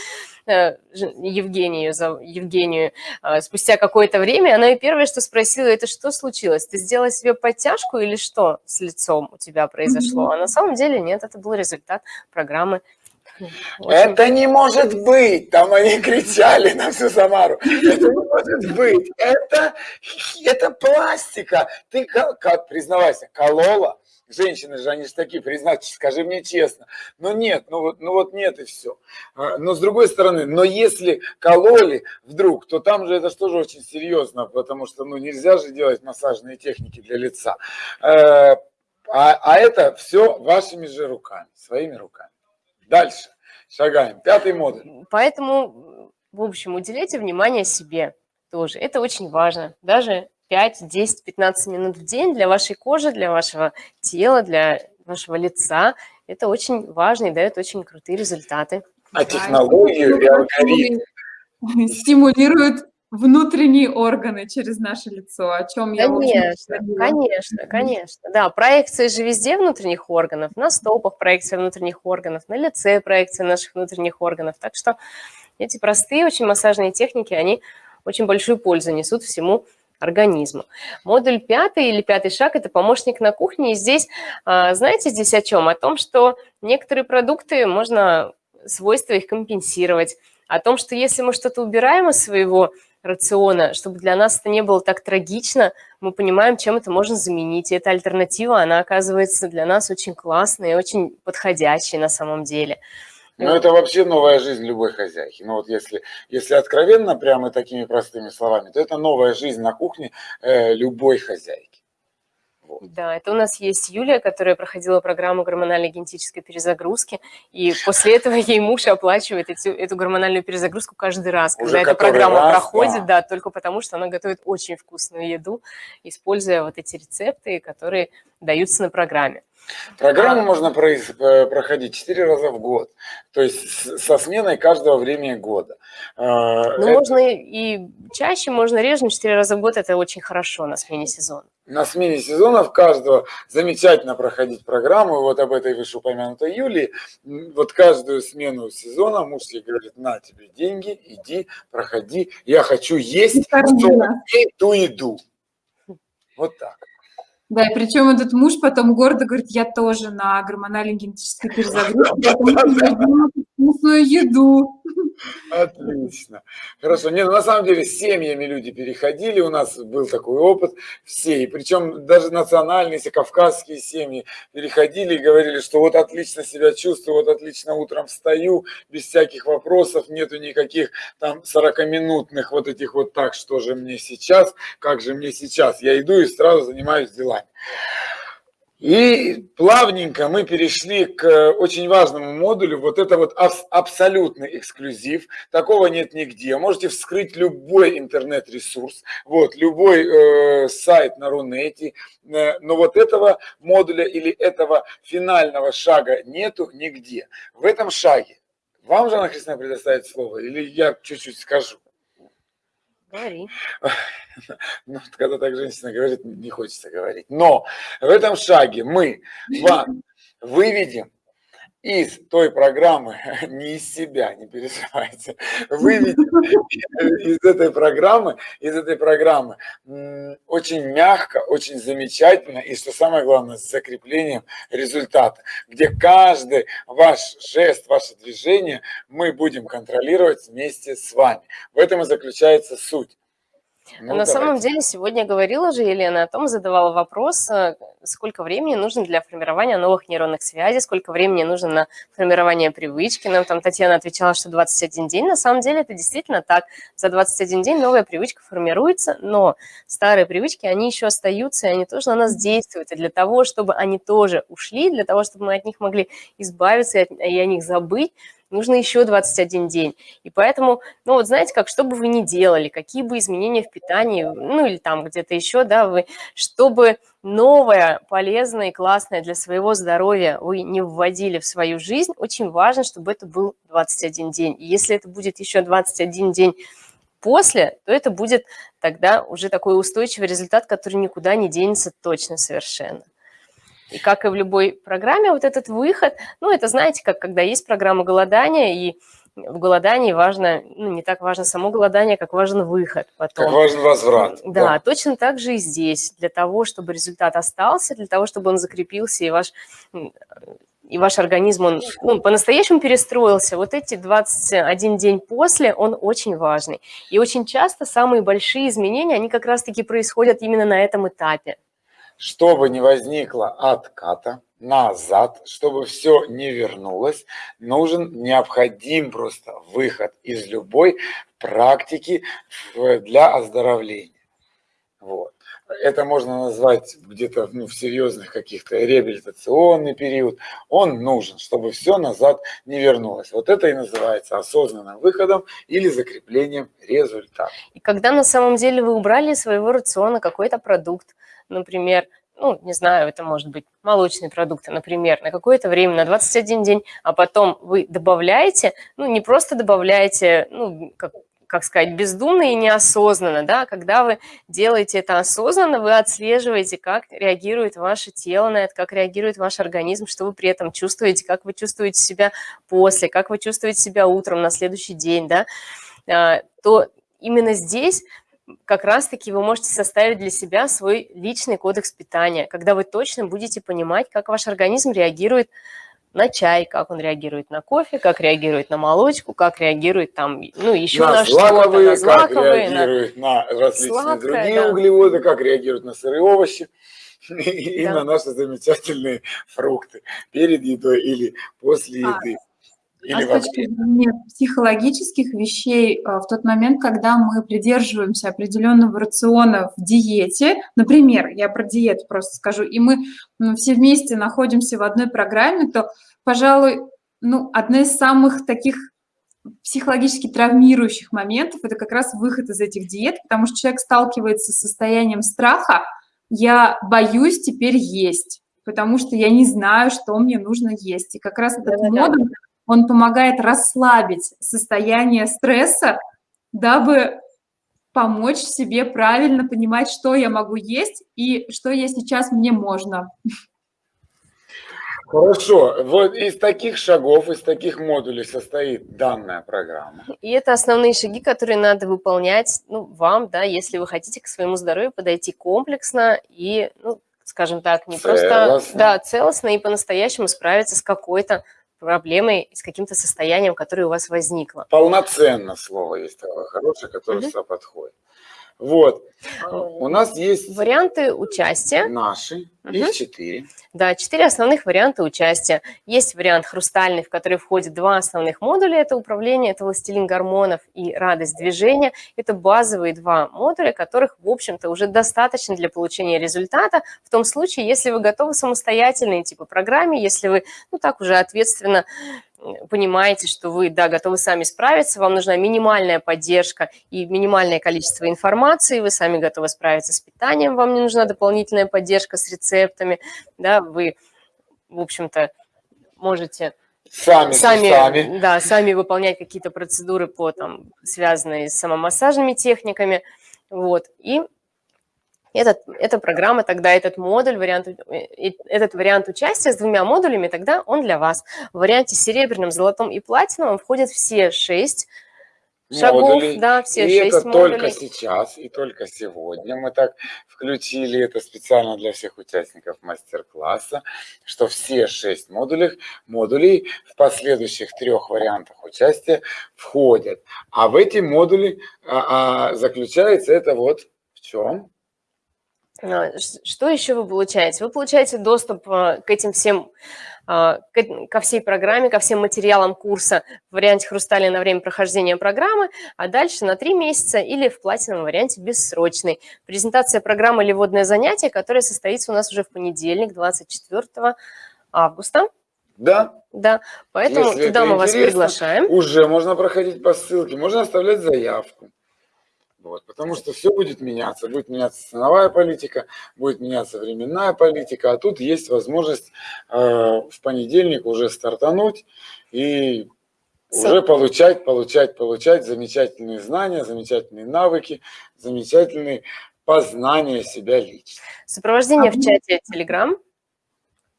э, Евгению, Евгению, э, спустя какое-то время, она и первое, что спросила, это что случилось? Ты сделала себе подтяжку или что с лицом у тебя произошло? А на самом деле нет, это был результат программы очень... Это не может быть! Там они кричали на всю Самару. Это не может быть! Это, это пластика! Ты, как, признавайся, колола? Женщины же, они же такие, признаться, скажи мне честно. Но нет, ну вот, ну вот нет и все. А, но с другой стороны, но если кололи вдруг, то там же это же тоже очень серьезно, потому что ну нельзя же делать массажные техники для лица. Э, а, а это все вашими же руками, своими руками. Дальше. Шагаем. Пятый модуль. Поэтому, в общем, уделяйте внимание себе тоже. Это очень важно. Даже 5, 10, 15 минут в день для вашей кожи, для вашего тела, для вашего лица. Это очень важно и дает очень крутые результаты. А технологию и алгоритм стимулируют внутренние органы через наше лицо, о чем я Конечно, конечно, конечно. Да, проекция же везде внутренних органов, на стопах проекция внутренних органов, на лице проекция наших внутренних органов. Так что эти простые очень массажные техники, они очень большую пользу несут всему организму. Модуль пятый или пятый шаг – это помощник на кухне. И здесь, а, знаете, здесь о чем? О том, что некоторые продукты можно свойства их компенсировать. О том, что если мы что-то убираем из своего рациона, чтобы для нас это не было так трагично, мы понимаем, чем это можно заменить. И эта альтернатива, она оказывается для нас очень классной и очень подходящей на самом деле. Ну, это вообще новая жизнь любой хозяйки. Ну, вот если, если откровенно, прямо такими простыми словами, то это новая жизнь на кухне э, любой хозяйки. Да, это у нас есть Юлия, которая проходила программу гормональной генетической перезагрузки, и после этого ей муж оплачивает эти, эту гормональную перезагрузку каждый раз, Уже когда эта программа раз, проходит, да. да, только потому что она готовит очень вкусную еду, используя вот эти рецепты, которые даются на программе. Программу а... можно э, проходить 4 раза в год, то есть со сменой каждого времени года. А, ну, это... можно и чаще, можно реже, но 4 раза в год это очень хорошо на смене сезона. На смене сезонов каждого замечательно проходить программу. Вот об этой вышеупомянутой Юлии. Вот каждую смену сезона муж ей говорит, на тебе деньги, иди, проходи. Я хочу есть 40 дней ту еду. Вот так. Да, и причем этот муж потом гордо говорит, я тоже на гормональной генетической перезагрузке, (laughs) вкусную еду. Отлично. Хорошо. Не, ну, на самом деле с семьями люди переходили, у нас был такой опыт, все, и причем даже национальные, если кавказские семьи переходили и говорили, что вот отлично себя чувствую, вот отлично утром встаю, без всяких вопросов, нету никаких там 40-минутных вот этих вот так, что же мне сейчас, как же мне сейчас. Я иду и сразу занимаюсь делами. И плавненько мы перешли к э, очень важному модулю. Вот это вот абсолютный эксклюзив. Такого нет нигде. Можете вскрыть любой интернет-ресурс, вот, любой э, сайт на Рунете. Э, но вот этого модуля или этого финального шага нету нигде. В этом шаге вам же, Анна Христина, предоставит слово или я чуть-чуть скажу? Говори. (laughs) Ну, когда так женщина говорит, не хочется говорить. Но в этом шаге мы вам (laughs) выведем из той программы, (laughs) не из себя, не переживайте, выведем (laughs) из этой программы, из этой программы очень мягко, очень замечательно и, что самое главное, с закреплением результата, где каждый ваш жест, ваше движение мы будем контролировать вместе с вами. В этом и заключается суть. Ну, На давайте. самом деле сегодня говорила же Елена о том, задавала вопрос, э, сколько времени нужно для формирования новых нейронных связей, сколько времени нужно на формирование привычки. Нам там Татьяна отвечала, что 21 день. На самом деле это действительно так. За 21 день новая привычка формируется, но старые привычки, они еще остаются, и они тоже на нас действуют. И для того, чтобы они тоже ушли, для того, чтобы мы от них могли избавиться и о них забыть, нужно еще 21 день. И поэтому, ну вот знаете как, что бы вы ни делали, какие бы изменения в питании, ну или там где-то еще, да, вы, чтобы новое, полезное и классное для своего здоровья вы не вводили в свою жизнь, очень важно, чтобы это был 21 день. И если это будет еще 21 день после, то это будет тогда уже такой устойчивый результат, который никуда не денется точно совершенно. И как и в любой программе, вот этот выход, ну, это, знаете, как когда есть программа голодания, и в голодании важно, ну, не так важно само голодание, как важен выход потом. Как важен возврат. Да, да, точно так же и здесь. Для того, чтобы результат остался, для того, чтобы он закрепился, и ваш, и ваш организм, он ну, по-настоящему перестроился, вот эти 21 день после, он очень важный. И очень часто самые большие изменения, они как раз-таки происходят именно на этом этапе чтобы не возникло отката назад, чтобы все не вернулось, нужен, необходим просто выход из любой практики для оздоровления. Вот. Это можно назвать где-то ну, в серьезных каких-то реабилитационный период. Он нужен, чтобы все назад не вернулось. Вот это и называется осознанным выходом или закреплением результата. И когда на самом деле вы убрали из своего рациона какой-то продукт, например, ну, не знаю, это может быть молочные продукты, например, на какое-то время, на 21 день, а потом вы добавляете, ну, не просто добавляете, ну, как, как сказать, бездумно и неосознанно, да, когда вы делаете это осознанно, вы отслеживаете, как реагирует ваше тело на это, как реагирует ваш организм, что вы при этом чувствуете, как вы чувствуете себя после, как вы чувствуете себя утром на следующий день, да, а, то именно здесь как раз-таки вы можете составить для себя свой личный кодекс питания, когда вы точно будете понимать, как ваш организм реагирует на чай, как он реагирует на кофе, как реагирует на молочку, как реагирует там, ну, еще на, на что-то, на злаковые, как реагирует на, на различные сладкое, другие да. углеводы, как реагирует на сырые овощи (laughs) и да. на наши замечательные фрукты перед едой или после а, еды. Или а с точки зрения психологических вещей, э, в тот момент, когда мы придерживаемся определенного рациона в диете, например, я про диету просто скажу, и мы ну, все вместе находимся в одной программе, то, пожалуй, ну, одна из самых таких психологически травмирующих моментов – это как раз выход из этих диет, потому что человек сталкивается с состоянием страха, я боюсь теперь есть. потому что я не знаю, что мне нужно есть. И как раз этот Да-да-да. модуль, он помогает расслабить состояние стресса, дабы помочь себе правильно понимать, что я могу есть и что я сейчас мне можно. Хорошо, вот из таких шагов, из таких модулей состоит данная программа. И это основные шаги, которые надо выполнять ну, вам, да, если вы хотите к своему здоровью подойти комплексно и, ну, скажем так, не просто Целостно. да, целостно и по-настоящему справиться с какой-то проблемой, с каким-то состоянием, которое у вас возникло. Полноценно слово есть такое хорошее, которое Мгм. сюда подходит. Вот. У нас есть Варианты участия. наши, Мгм. их четыре. Да, четыре основных варианта участия. Есть вариант хрустальный, в который входит два основных модуля. Это управление, это властелин гормонов и радость движения. Это базовые два модуля, которых, в общем-то, уже достаточно для получения результата. В том случае, если вы готовы самостоятельно идти по программе, если вы, ну так уже ответственно понимаете, что вы, да, готовы сами справиться, вам нужна минимальная поддержка и минимальное количество информации, вы сами готовы справиться с питанием, вам не нужна дополнительная поддержка с рецептами, да, вы, в общем-то, можете Сами, сами, сами. да, сами выполнять какие-то процедуры по там связанные с самомассажными техниками, вот. И этот, эта программа тогда, этот модуль, вариант, э, этот вариант участия с двумя модулями, тогда он для вас. В варианте серебряным, золотом и платиновым входят все шесть шагов, модулей. да, все и шесть это модулей. только сейчас и только сегодня мы так включили это специально для всех участников мастер-класса, что все шесть модулей, модулей в последующих трех вариантах участия входят. А в эти модули а, а, заключается это вот в чем? А, Что еще вы получаете? Вы получаете доступ а, к этим всем, а, ко всей программе, ко всем материалам курса в варианте хрустали на время прохождения программы, а дальше на три месяца или в платиновом варианте бессрочный. Презентация программы или вводное занятие, которое состоится у нас уже в понедельник, 24 августа. Да, Да, поэтому Если туда мы вас приглашаем. уже можно проходить по ссылке, можно оставлять заявку. Вот, потому что все будет меняться. Будет меняться ценовая политика, будет меняться временная политика, а тут есть возможность э, в понедельник уже стартануть и С- уже получать, получать, получать замечательные знания, замечательные навыки, замечательные познания себя лично. Сопровождение в Ага. чате Telegram.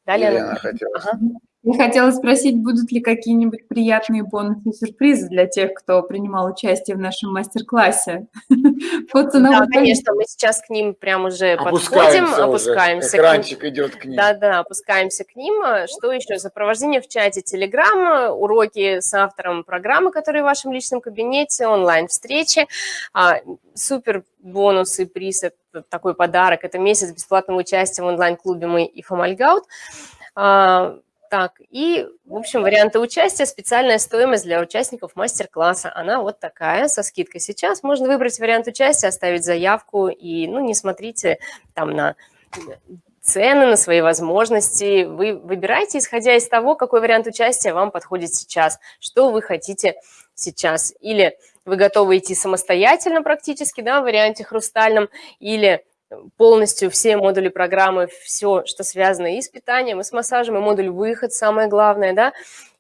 Далее Елена хотела. Ага. Я хотела спросить, будут ли какие-нибудь приятные бонусы и сюрпризы для тех, кто принимал участие в нашем мастер-классе? (laughs) По Да, конечно, мы сейчас к ним прям уже подходим, Опускаемся, уже, опускаемся. к ним. экранчик идет к ним. Да-да, опускаемся к ним. А Что еще? Сопровождение в чате Telegram, уроки с автором программы, которые в вашем личном кабинете, онлайн-встречи. А, Супер бонус и приз – это такой подарок. Это месяц бесплатного участия в онлайн-клубе «Мы и Фомальгаут». Так, и, в общем, варианты участия, специальная стоимость для участников мастер-класса, она вот такая, со скидкой сейчас. Можно выбрать вариант участия, оставить заявку, и, ну, не смотрите там на цены, на свои возможности. Вы выбираете, исходя из того, какой вариант участия вам подходит сейчас, что вы хотите сейчас. Или вы готовы идти самостоятельно практически, да, в варианте хрустальном, или полностью все модули программы, все, что связано и с питанием, и с массажем, и модуль выход, самое главное, да.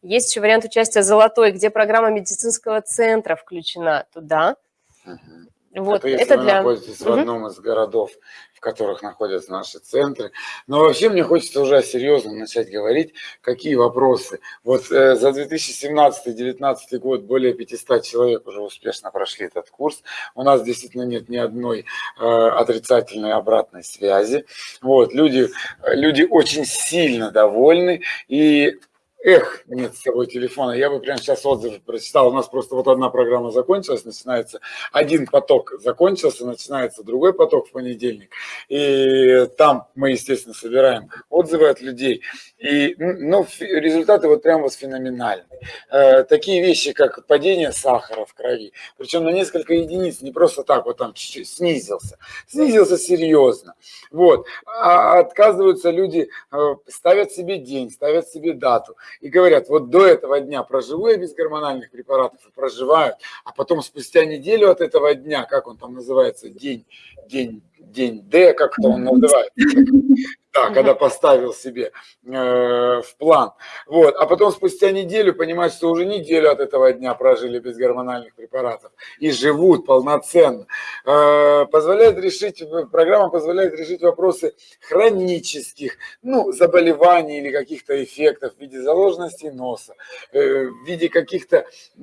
Есть еще вариант участия золотой, где программа медицинского центра включена туда. Мгм. Вот, это это вы для... находитесь в Мгм. одном из городов, в которых находятся наши центры. Но вообще мне хочется уже серьезно начать говорить, какие вопросы. Вот э, за 2017-2019 год более 500 человек уже успешно прошли этот курс. У нас действительно нет ни одной э, отрицательной обратной связи. Вот, люди, э, люди очень сильно довольны. И Эх, нет с собой телефона. Я бы прямо сейчас отзывы прочитал. У нас просто вот одна программа закончилась, начинается один поток закончился, начинается другой поток в понедельник. И там мы, естественно, собираем отзывы от людей. И ну, результаты вот прям вот феноменальные. Э, такие вещи, как падение сахара в крови, причем на несколько единиц, не просто так вот там чуть-чуть снизился. Снизился серьезно. Вот. А отказываются люди, э, ставят себе день, ставят себе дату и говорят, вот до этого дня проживу я без гормональных препаратов и проживают, а потом спустя неделю от этого дня, как он там называется, день, день день Д, как-то он называется. (laughs) Да, когда поставил себе э, в план. Вот. А потом спустя неделю понимать, что уже неделю от этого дня прожили без гормональных препаратов и живут полноценно. Э, позволяет решить, программа позволяет решить вопросы хронических, ну, заболеваний или каких-то эффектов в виде заложенности носа, э, в виде каких-то э,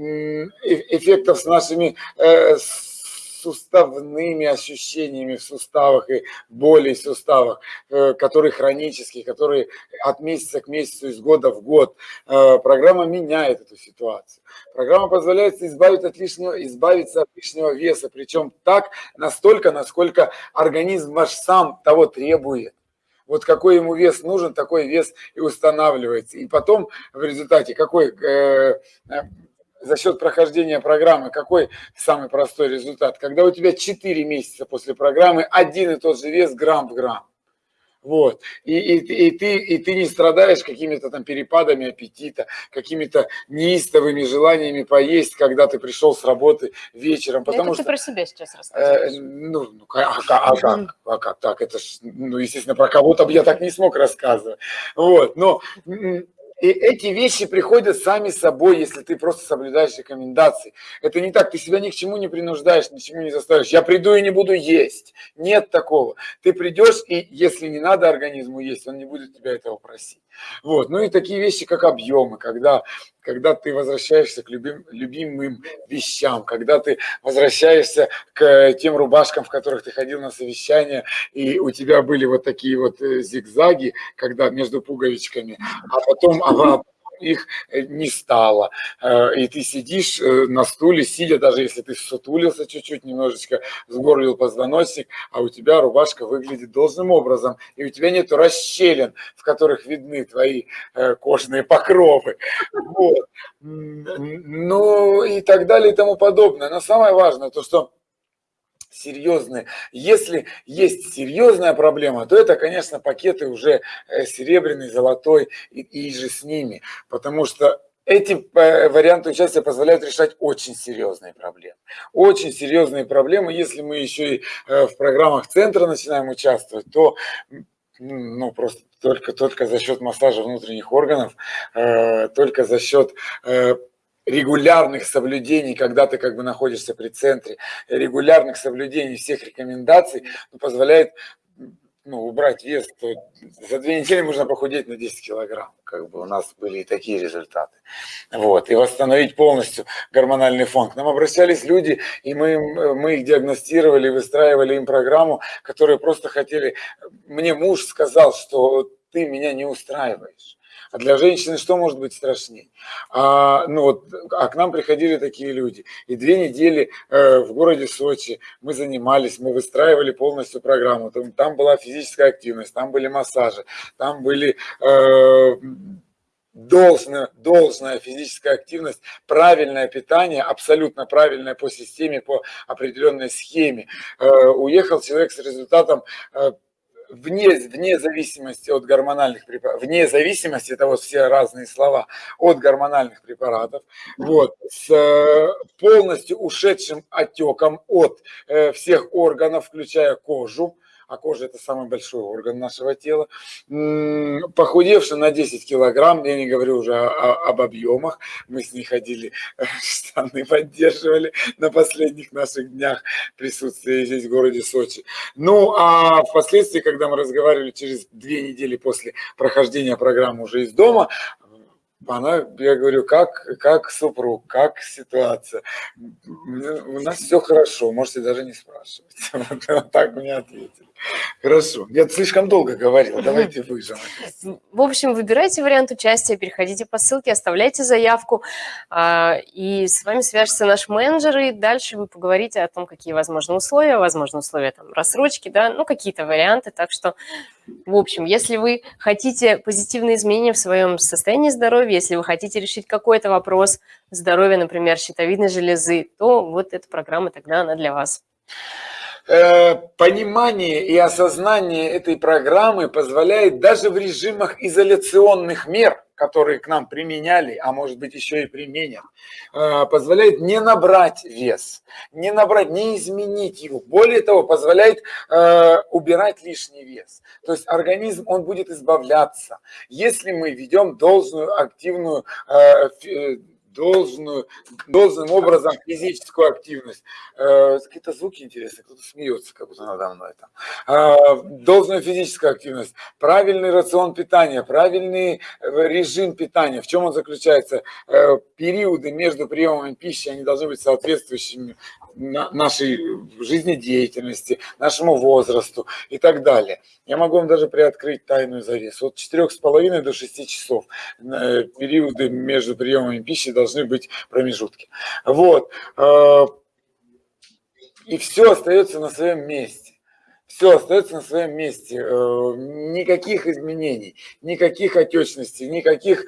эффектов с нашими э, суставными ощущениями в суставах и боли в суставах, э, которые хронические, которые от месяца к месяцу, из года в год. Э, программа меняет эту ситуацию. Программа позволяет избавить от лишнего, избавиться от лишнего веса, причем так, настолько, насколько организм ваш сам того требует. Вот какой ему вес нужен, такой вес и устанавливается. И потом в результате какой э, за счет прохождения программы какой самый простой результат? Когда у тебя 4 месяца после программы один и тот же вес грамм в грамм. Вот. И, и, и, ты, и ты не страдаешь какими-то там перепадами аппетита, какими-то неистовыми желаниями поесть, когда ты пришел с работы вечером. Потому Это что, ты про себя сейчас рассказываешь. Э, ну, ну а, а, а, как, а как так? Это ж, ну, естественно, про кого-то бы я так не смог рассказывать. Вот. Но и эти вещи приходят сами собой, если ты просто соблюдаешь рекомендации. Это не так, ты себя ни к чему не принуждаешь, ни к чему не заставишь. Я приду и не буду есть. Нет такого. Ты придешь, и если не надо организму есть, он не будет тебя этого просить. Вот. Ну и такие вещи, как объемы, когда, когда ты возвращаешься к любим, любимым вещам, когда ты возвращаешься к тем рубашкам, в которых ты ходил на совещание, и у тебя были вот такие вот э, зигзаги, когда между пуговичками, а потом а их э, не стало. Э, и ты сидишь э, на стуле, сидя, даже если ты сутулился чуть-чуть, немножечко сгорлил позвоночник, а у тебя рубашка выглядит должным образом, и у тебя нет расщелин, в которых видны твои кожные покровы. Вот. Ну и так далее и тому подобное. Но самое важное, то что серьезные. Если есть серьезная проблема, то это, конечно, пакеты уже э, серебряный, золотой и, и же с ними, потому что эти э, варианты участия позволяют решать очень серьезные проблемы. Очень серьезные проблемы. Если мы еще и э, в программах центра начинаем участвовать, то ну, просто только, только за счет массажа внутренних органов, только за счет регулярных соблюдений, когда ты как бы находишься при центре, регулярных соблюдений всех рекомендаций ну, позволяет ну, убрать вес, то за две недели можно похудеть на 10 килограмм. Как бы у нас были и такие результаты. Вот, и восстановить полностью гормональный фон. К нам обращались люди, и мы, мы их диагностировали, выстраивали им программу, которые просто хотели... Мне муж сказал, что ты меня не устраиваешь. А для женщины что может быть страшнее? А, ну вот, а к нам приходили такие люди. И две недели э, в городе Сочи мы занимались, мы выстраивали полностью программу. Там, там была физическая активность, там были массажи, там были... Э, должная, должная физическая активность, правильное питание, абсолютно правильное по системе, по определенной схеме. Э, уехал человек с результатом э, вне, вне зависимости от гормональных препаратов, вне зависимости, это вот все разные слова, от гормональных препаратов, вот, с э, полностью ушедшим отеком от э, всех органов, включая кожу, а кожа это самый большой орган нашего тела, похудевший на 10 килограмм, я не говорю уже о, об объемах, мы с ней ходили, (laughs) штаны поддерживали на последних наших днях присутствия здесь в городе Сочи. Ну, а впоследствии, когда мы разговаривали через две недели после прохождения программы уже из дома, она, я говорю, как, как супруг, как ситуация. У нас все хорошо, можете даже не спрашивать. (laughs) Вот так мне ответили. Хорошо. Я слишком долго говорил, давайте выжим. В общем, выбирайте вариант участия, переходите по ссылке, оставляйте заявку, а, и с вами свяжется наш менеджер, и дальше вы поговорите о том, какие возможны условия, возможны условия там рассрочки, да, ну какие-то варианты, так что, в общем, если вы хотите позитивные изменения в своем состоянии здоровья, если вы хотите решить какой-то вопрос здоровья, например, щитовидной железы, то вот эта программа тогда она для вас. Э, понимание и осознание этой программы позволяет даже в режимах изоляционных мер, которые к нам применяли, а может быть еще и применят, э, позволяет не набрать вес, не набрать, не изменить его. Более того, позволяет э, убирать лишний вес. То есть организм, он будет избавляться, если мы ведем должную активную должную, должным образом физическую активность. Э, какие-то звуки интересные, кто-то смеется, как будто надо мной там. Э, должную физическую активность, правильный рацион питания, правильный э, режим питания. В чем он заключается? Периоды между приемами пищи, они должны быть соответствующими нашей жизнедеятельности, нашему возрасту и так далее. Я могу вам даже приоткрыть тайную завесу. От 4,5 до 6 часов периоды между приемами пищи должны быть промежутки. Вот. Э, и все остается на своем месте. Все остается на своем месте. Э, никаких изменений, никаких отечностей, никаких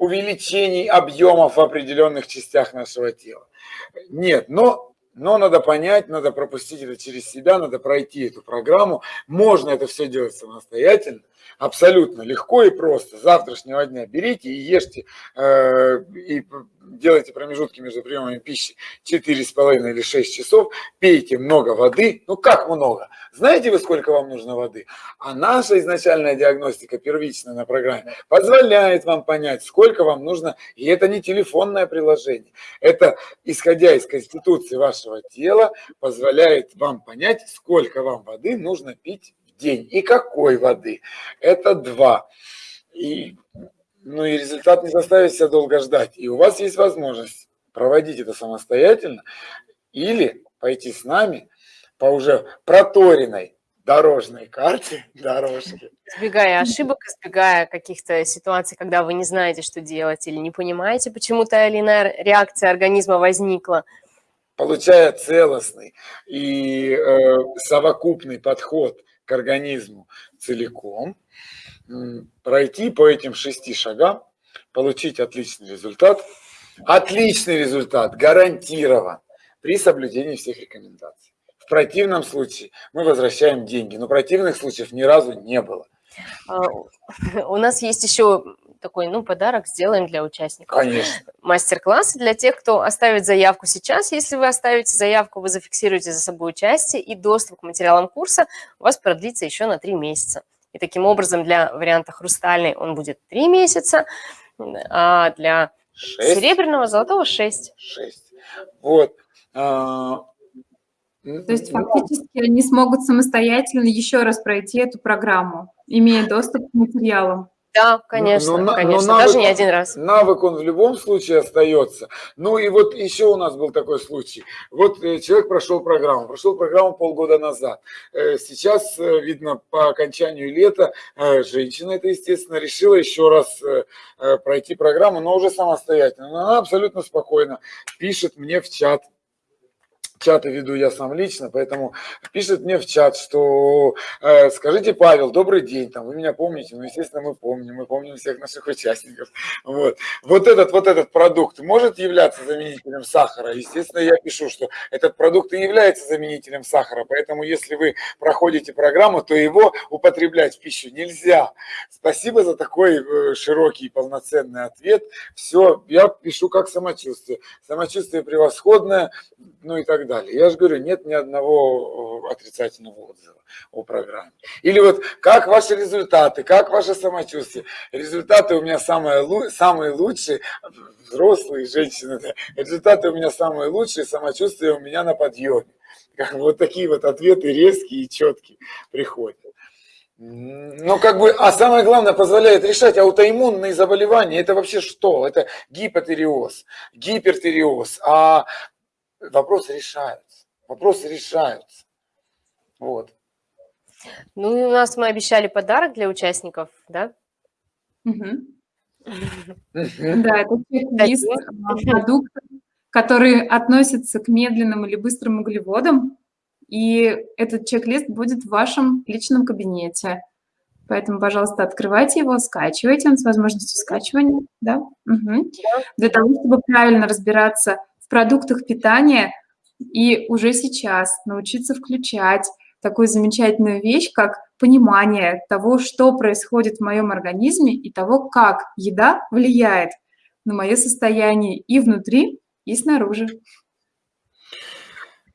увеличений объемов в определенных частях нашего тела. Нет, но, но надо понять, надо пропустить это через себя, надо пройти эту программу. Можно это все делать самостоятельно, абсолютно легко и просто. С завтрашнего дня берите и ешьте, э, и делайте промежутки между приемами пищи 4,5 или 6 часов, пейте много воды. Ну как много? Знаете вы, сколько вам нужно воды? А наша изначальная диагностика, первичная на программе, позволяет вам понять, сколько вам нужно. И это не телефонное приложение. Это, исходя из конституции вашего тела, позволяет вам понять, сколько вам воды нужно пить день. И какой воды. Это два. И ну и результат не заставит себя долго ждать. И у вас есть возможность проводить это самостоятельно или пойти с нами по уже проторенной дорожной карте, (laughs) дорожки. Избегая ошибок, избегая каких-то ситуаций, когда вы не знаете, что делать, или не понимаете, почему та или иная реакция организма возникла. Получая целостный и э, совокупный подход организму целиком, пройти по этим шести шагам, получить отличный результат. Отличный результат гарантирован при соблюдении всех рекомендаций. В противном случае мы возвращаем деньги, но противных случаев ни разу не было. А, (laughs) у нас есть еще такой, ну, подарок сделаем для участников. Конечно. Мастер-класс для тех, кто оставит заявку сейчас. Если вы оставите заявку, вы зафиксируете за собой участие, и доступ к материалам курса у вас продлится еще на три месяца. И таким образом для варианта хрустальный он будет 3 месяца, а для 6. серебряного, золотого 6. 6. Вот. А, То есть фактически они смогут самостоятельно еще раз пройти эту программу, имея доступ к материалам. Да, конечно, но, конечно, но навык, даже не один раз. Навык он в любом случае остается. Ну и вот еще у нас был такой случай. Вот э, человек прошел программу, прошел программу полгода назад. Э, сейчас, э, видно, по окончанию лета женщина это, естественно, решила еще раз пройти программу, но уже самостоятельно. Но она абсолютно спокойно пишет мне в чат, чаты веду я сам лично, поэтому пишет мне в чат, что э, скажите, Павел, добрый день, там, вы меня помните? Ну, естественно, мы помним, мы помним всех наших участников. Вот. вот этот вот этот продукт может являться заменителем сахара? Естественно, я пишу, что этот продукт и является заменителем сахара, поэтому если вы проходите программу, то его употреблять в пищу нельзя. Спасибо за такой э, широкий и полноценный ответ. Все, я пишу как самочувствие. Самочувствие превосходное, ну и так далее. Я же говорю, нет ни одного э, отрицательного отзыва о программе. Или вот как ваши результаты, как ваше самочувствие. Результаты у меня самые, самые лучшие, взрослые женщины, да. результаты у меня самые лучшие, самочувствие у меня на подъеме. Как вот такие вот ответы резкие и четкие приходят. Ну, как бы, а самое главное, позволяет решать аутоиммунные заболевания. Это вообще что? Это гипотериоз, гипертериоз. А вопросы решаются. Вопросы решаются. Вот. Ну, и у нас мы обещали подарок для участников, да? Да, это чек-лист продуктов, которые относятся к медленным или быстрым углеводам. И этот чек-лист будет в вашем личном кабинете. Поэтому, пожалуйста, открывайте его, скачивайте, он с возможностью скачивания, да? Угу. Для того, чтобы правильно разбираться продуктах питания и уже сейчас научиться включать такую замечательную вещь, как понимание того, что происходит в моем организме и того, как еда влияет на мое состояние и внутри, и снаружи.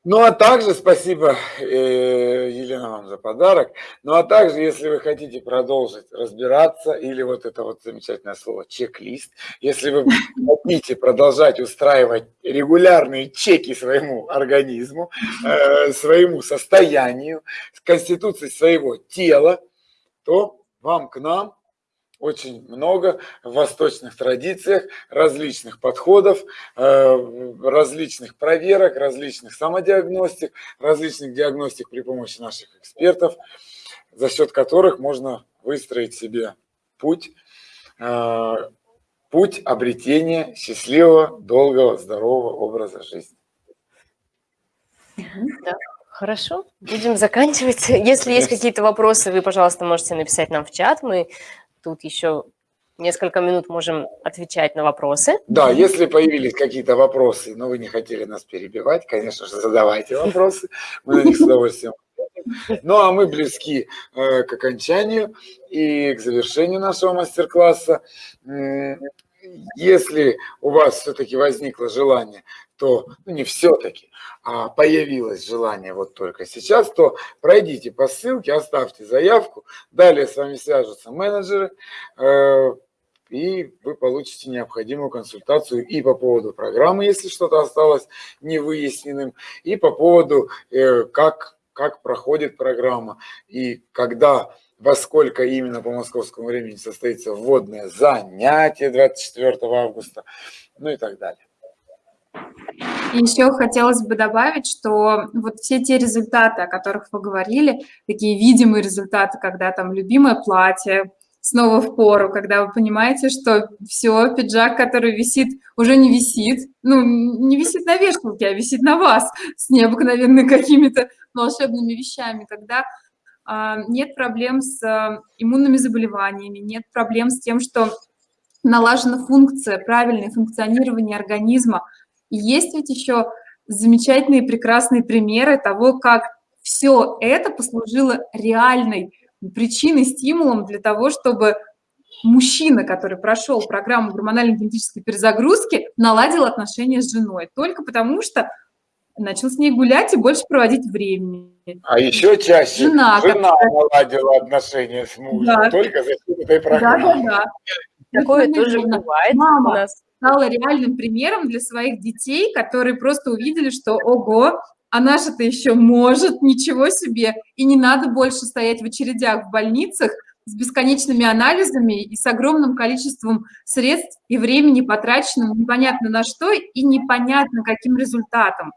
Ну, а также спасибо, э, Елена, вам за подарок. Ну, а также, если вы хотите продолжить разбираться, или вот это вот замечательное слово чек-лист, если вы хотите продолжать устраивать регулярные чеки своему организму, э, своему состоянию, конституции своего тела, то вам к нам очень много в восточных традициях различных подходов, э, различных проверок, различных самодиагностик, различных диагностик при помощи наших экспертов, за счет которых можно выстроить себе путь, э, путь обретения счастливого, долгого, здорового образа жизни. Да. Хорошо, будем заканчивать. Если есть какие-то вопросы, вы, пожалуйста, можете написать нам в чат. Мы тут еще несколько минут можем отвечать на вопросы. Да, если появились какие-то вопросы, но вы не хотели нас перебивать, конечно же, задавайте вопросы, мы на них с удовольствием ну, а мы близки э, к окончанию и к завершению нашего мастер-класса. Если у вас все-таки возникло желание, то, ну не все-таки, а появилось желание вот только сейчас, то пройдите по ссылке, оставьте заявку, далее с вами свяжутся менеджеры, э, и вы получите необходимую консультацию и по поводу программы, если что-то осталось невыясненным, и по поводу, э, как, как проходит программа, и когда во сколько именно по московскому времени состоится вводное занятие 24 августа, ну и так далее. Еще хотелось бы добавить, что вот все те результаты, о которых вы говорили, такие видимые результаты, когда там любимое платье, снова в пору, когда вы понимаете, что все, пиджак, который висит, уже не висит, ну, не висит на вешалке, а висит на вас с необыкновенными какими-то волшебными вещами, когда а, нет проблем с а, иммунными заболеваниями, нет проблем с тем, что налажена функция, правильное функционирование организма. И есть ведь еще замечательные прекрасные примеры того, как все это послужило реальной причиной, стимулом для того, чтобы мужчина, который прошел программу гормонально-генетической перезагрузки, наладил отношения с женой. Только потому что начал с ней гулять и больше проводить времени. А еще чаще жена, жена наладила отношения с мужем да. только за счет этой программы. Да, да, да. Такое тоже бывает Мама у нас. Стала реальным примером для своих детей, которые просто увидели, что ого, а наша-то еще может, ничего себе, и не надо больше стоять в очередях в больницах с бесконечными анализами и с огромным количеством средств и времени потраченным непонятно на что и непонятно каким результатом.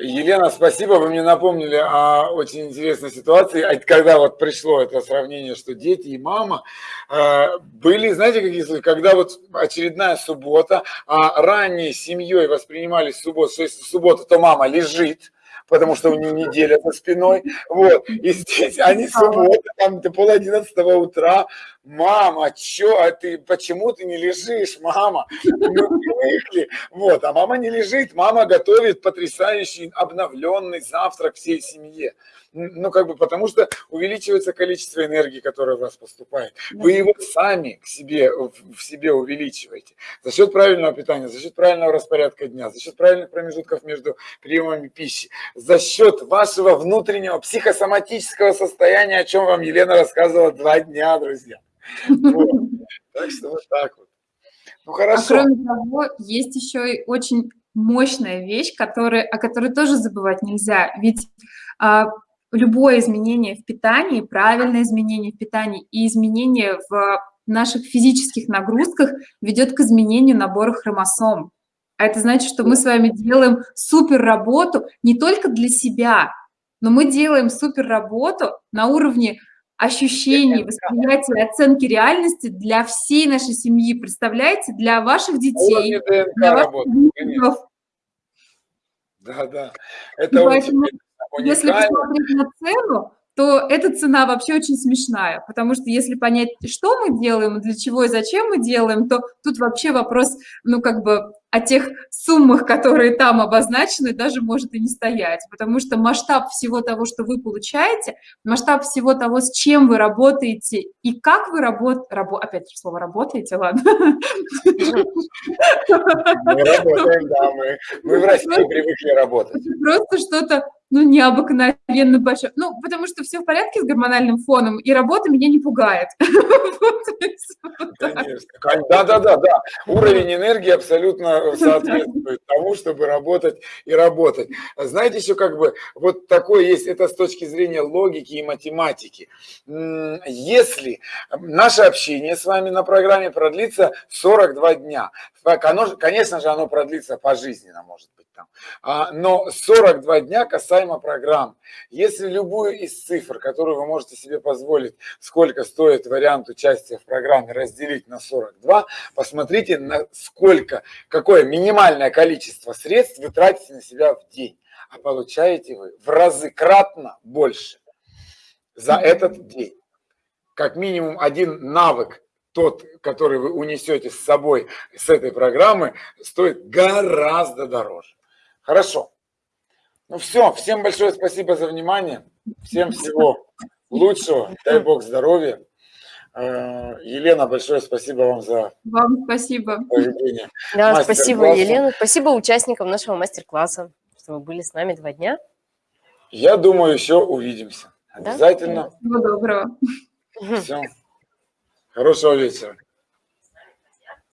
Елена, спасибо, вы мне напомнили о очень интересной ситуации, когда вот пришло это сравнение, что дети и мама э, были, знаете, какие случаи, когда вот очередная суббота, а ранее семьей воспринимались субботу, что если суббота, то мама лежит, потому что у нее неделя за спиной, вот, и здесь они суббота, там до пол одиннадцатого утра, мама, чё, а ты, почему ты не лежишь, мама, мы привыкли, вот, а мама не лежит, мама готовит потрясающий обновленный завтрак всей семье, ну, как бы, потому что увеличивается количество энергии, которая в вас поступает. Вы его сами к себе, в себе увеличиваете. За счет правильного питания, за счет правильного распорядка дня, за счет правильных промежутков между приемами пищи, за счет вашего внутреннего психосоматического состояния, о чем вам Елена рассказывала два дня, друзья. (laughs) Так что вот так вот. Ну, хорошо. А кроме того, есть еще и очень мощная вещь, которая, о которой тоже забывать нельзя. Ведь а, любое изменение в питании, правильное изменение в питании и изменение в наших физических нагрузках ведет к изменению набора хромосом. А это значит, что мы с вами делаем супер работу не только для себя, но мы делаем супер работу на уровне ощущений, восприятия, оценки реальности для всей нашей семьи. Представляете, для ваших детей, для ваших Да, да. Это очень если посмотреть на цену, то эта цена вообще очень смешная, потому что если понять, что мы делаем, для чего и зачем мы делаем, то тут вообще вопрос, ну, как бы о тех суммах, которые там обозначены, даже может и не стоять, потому что масштаб всего того, что вы получаете, масштаб всего того, с чем вы работаете и как вы работаете, рабо, опять же слово работаете, ладно. Мы работаем, да, мы, мы в России привыкли работать. Просто что-то ну, необыкновенно большое. Ну, потому что все в порядке с гормональным фоном, и работа меня не пугает. Да, да, да, да. Уровень энергии абсолютно (laughs) соответствует тому, чтобы работать и работать. Знаете, еще как бы вот такое есть, это с точки зрения логики и математики. Если наше общение с вами на программе продлится 42 дня, конечно же, оно продлится пожизненно, может быть там. А, но 42 дня касаемо программ. Если любую из цифр, которую вы можете себе позволить, сколько стоит вариант участия в программе, разделить на 42, посмотрите, на сколько, какое минимальное количество средств вы тратите на себя в день. А получаете вы в разы кратно больше за этот день. Как минимум один навык тот, который вы унесете с собой с этой программы, стоит гораздо дороже. Хорошо. Ну все, всем большое спасибо за внимание. Всем всего лучшего. Дай Бог здоровья. Э, Елена, большое спасибо вам за Вам спасибо. поведение. Да, спасибо, Елена. Спасибо участникам нашего мастер-класса, что вы были с нами два дня. Я думаю, еще увидимся. Обязательно. Всего доброго. Все. Хорошего вечера.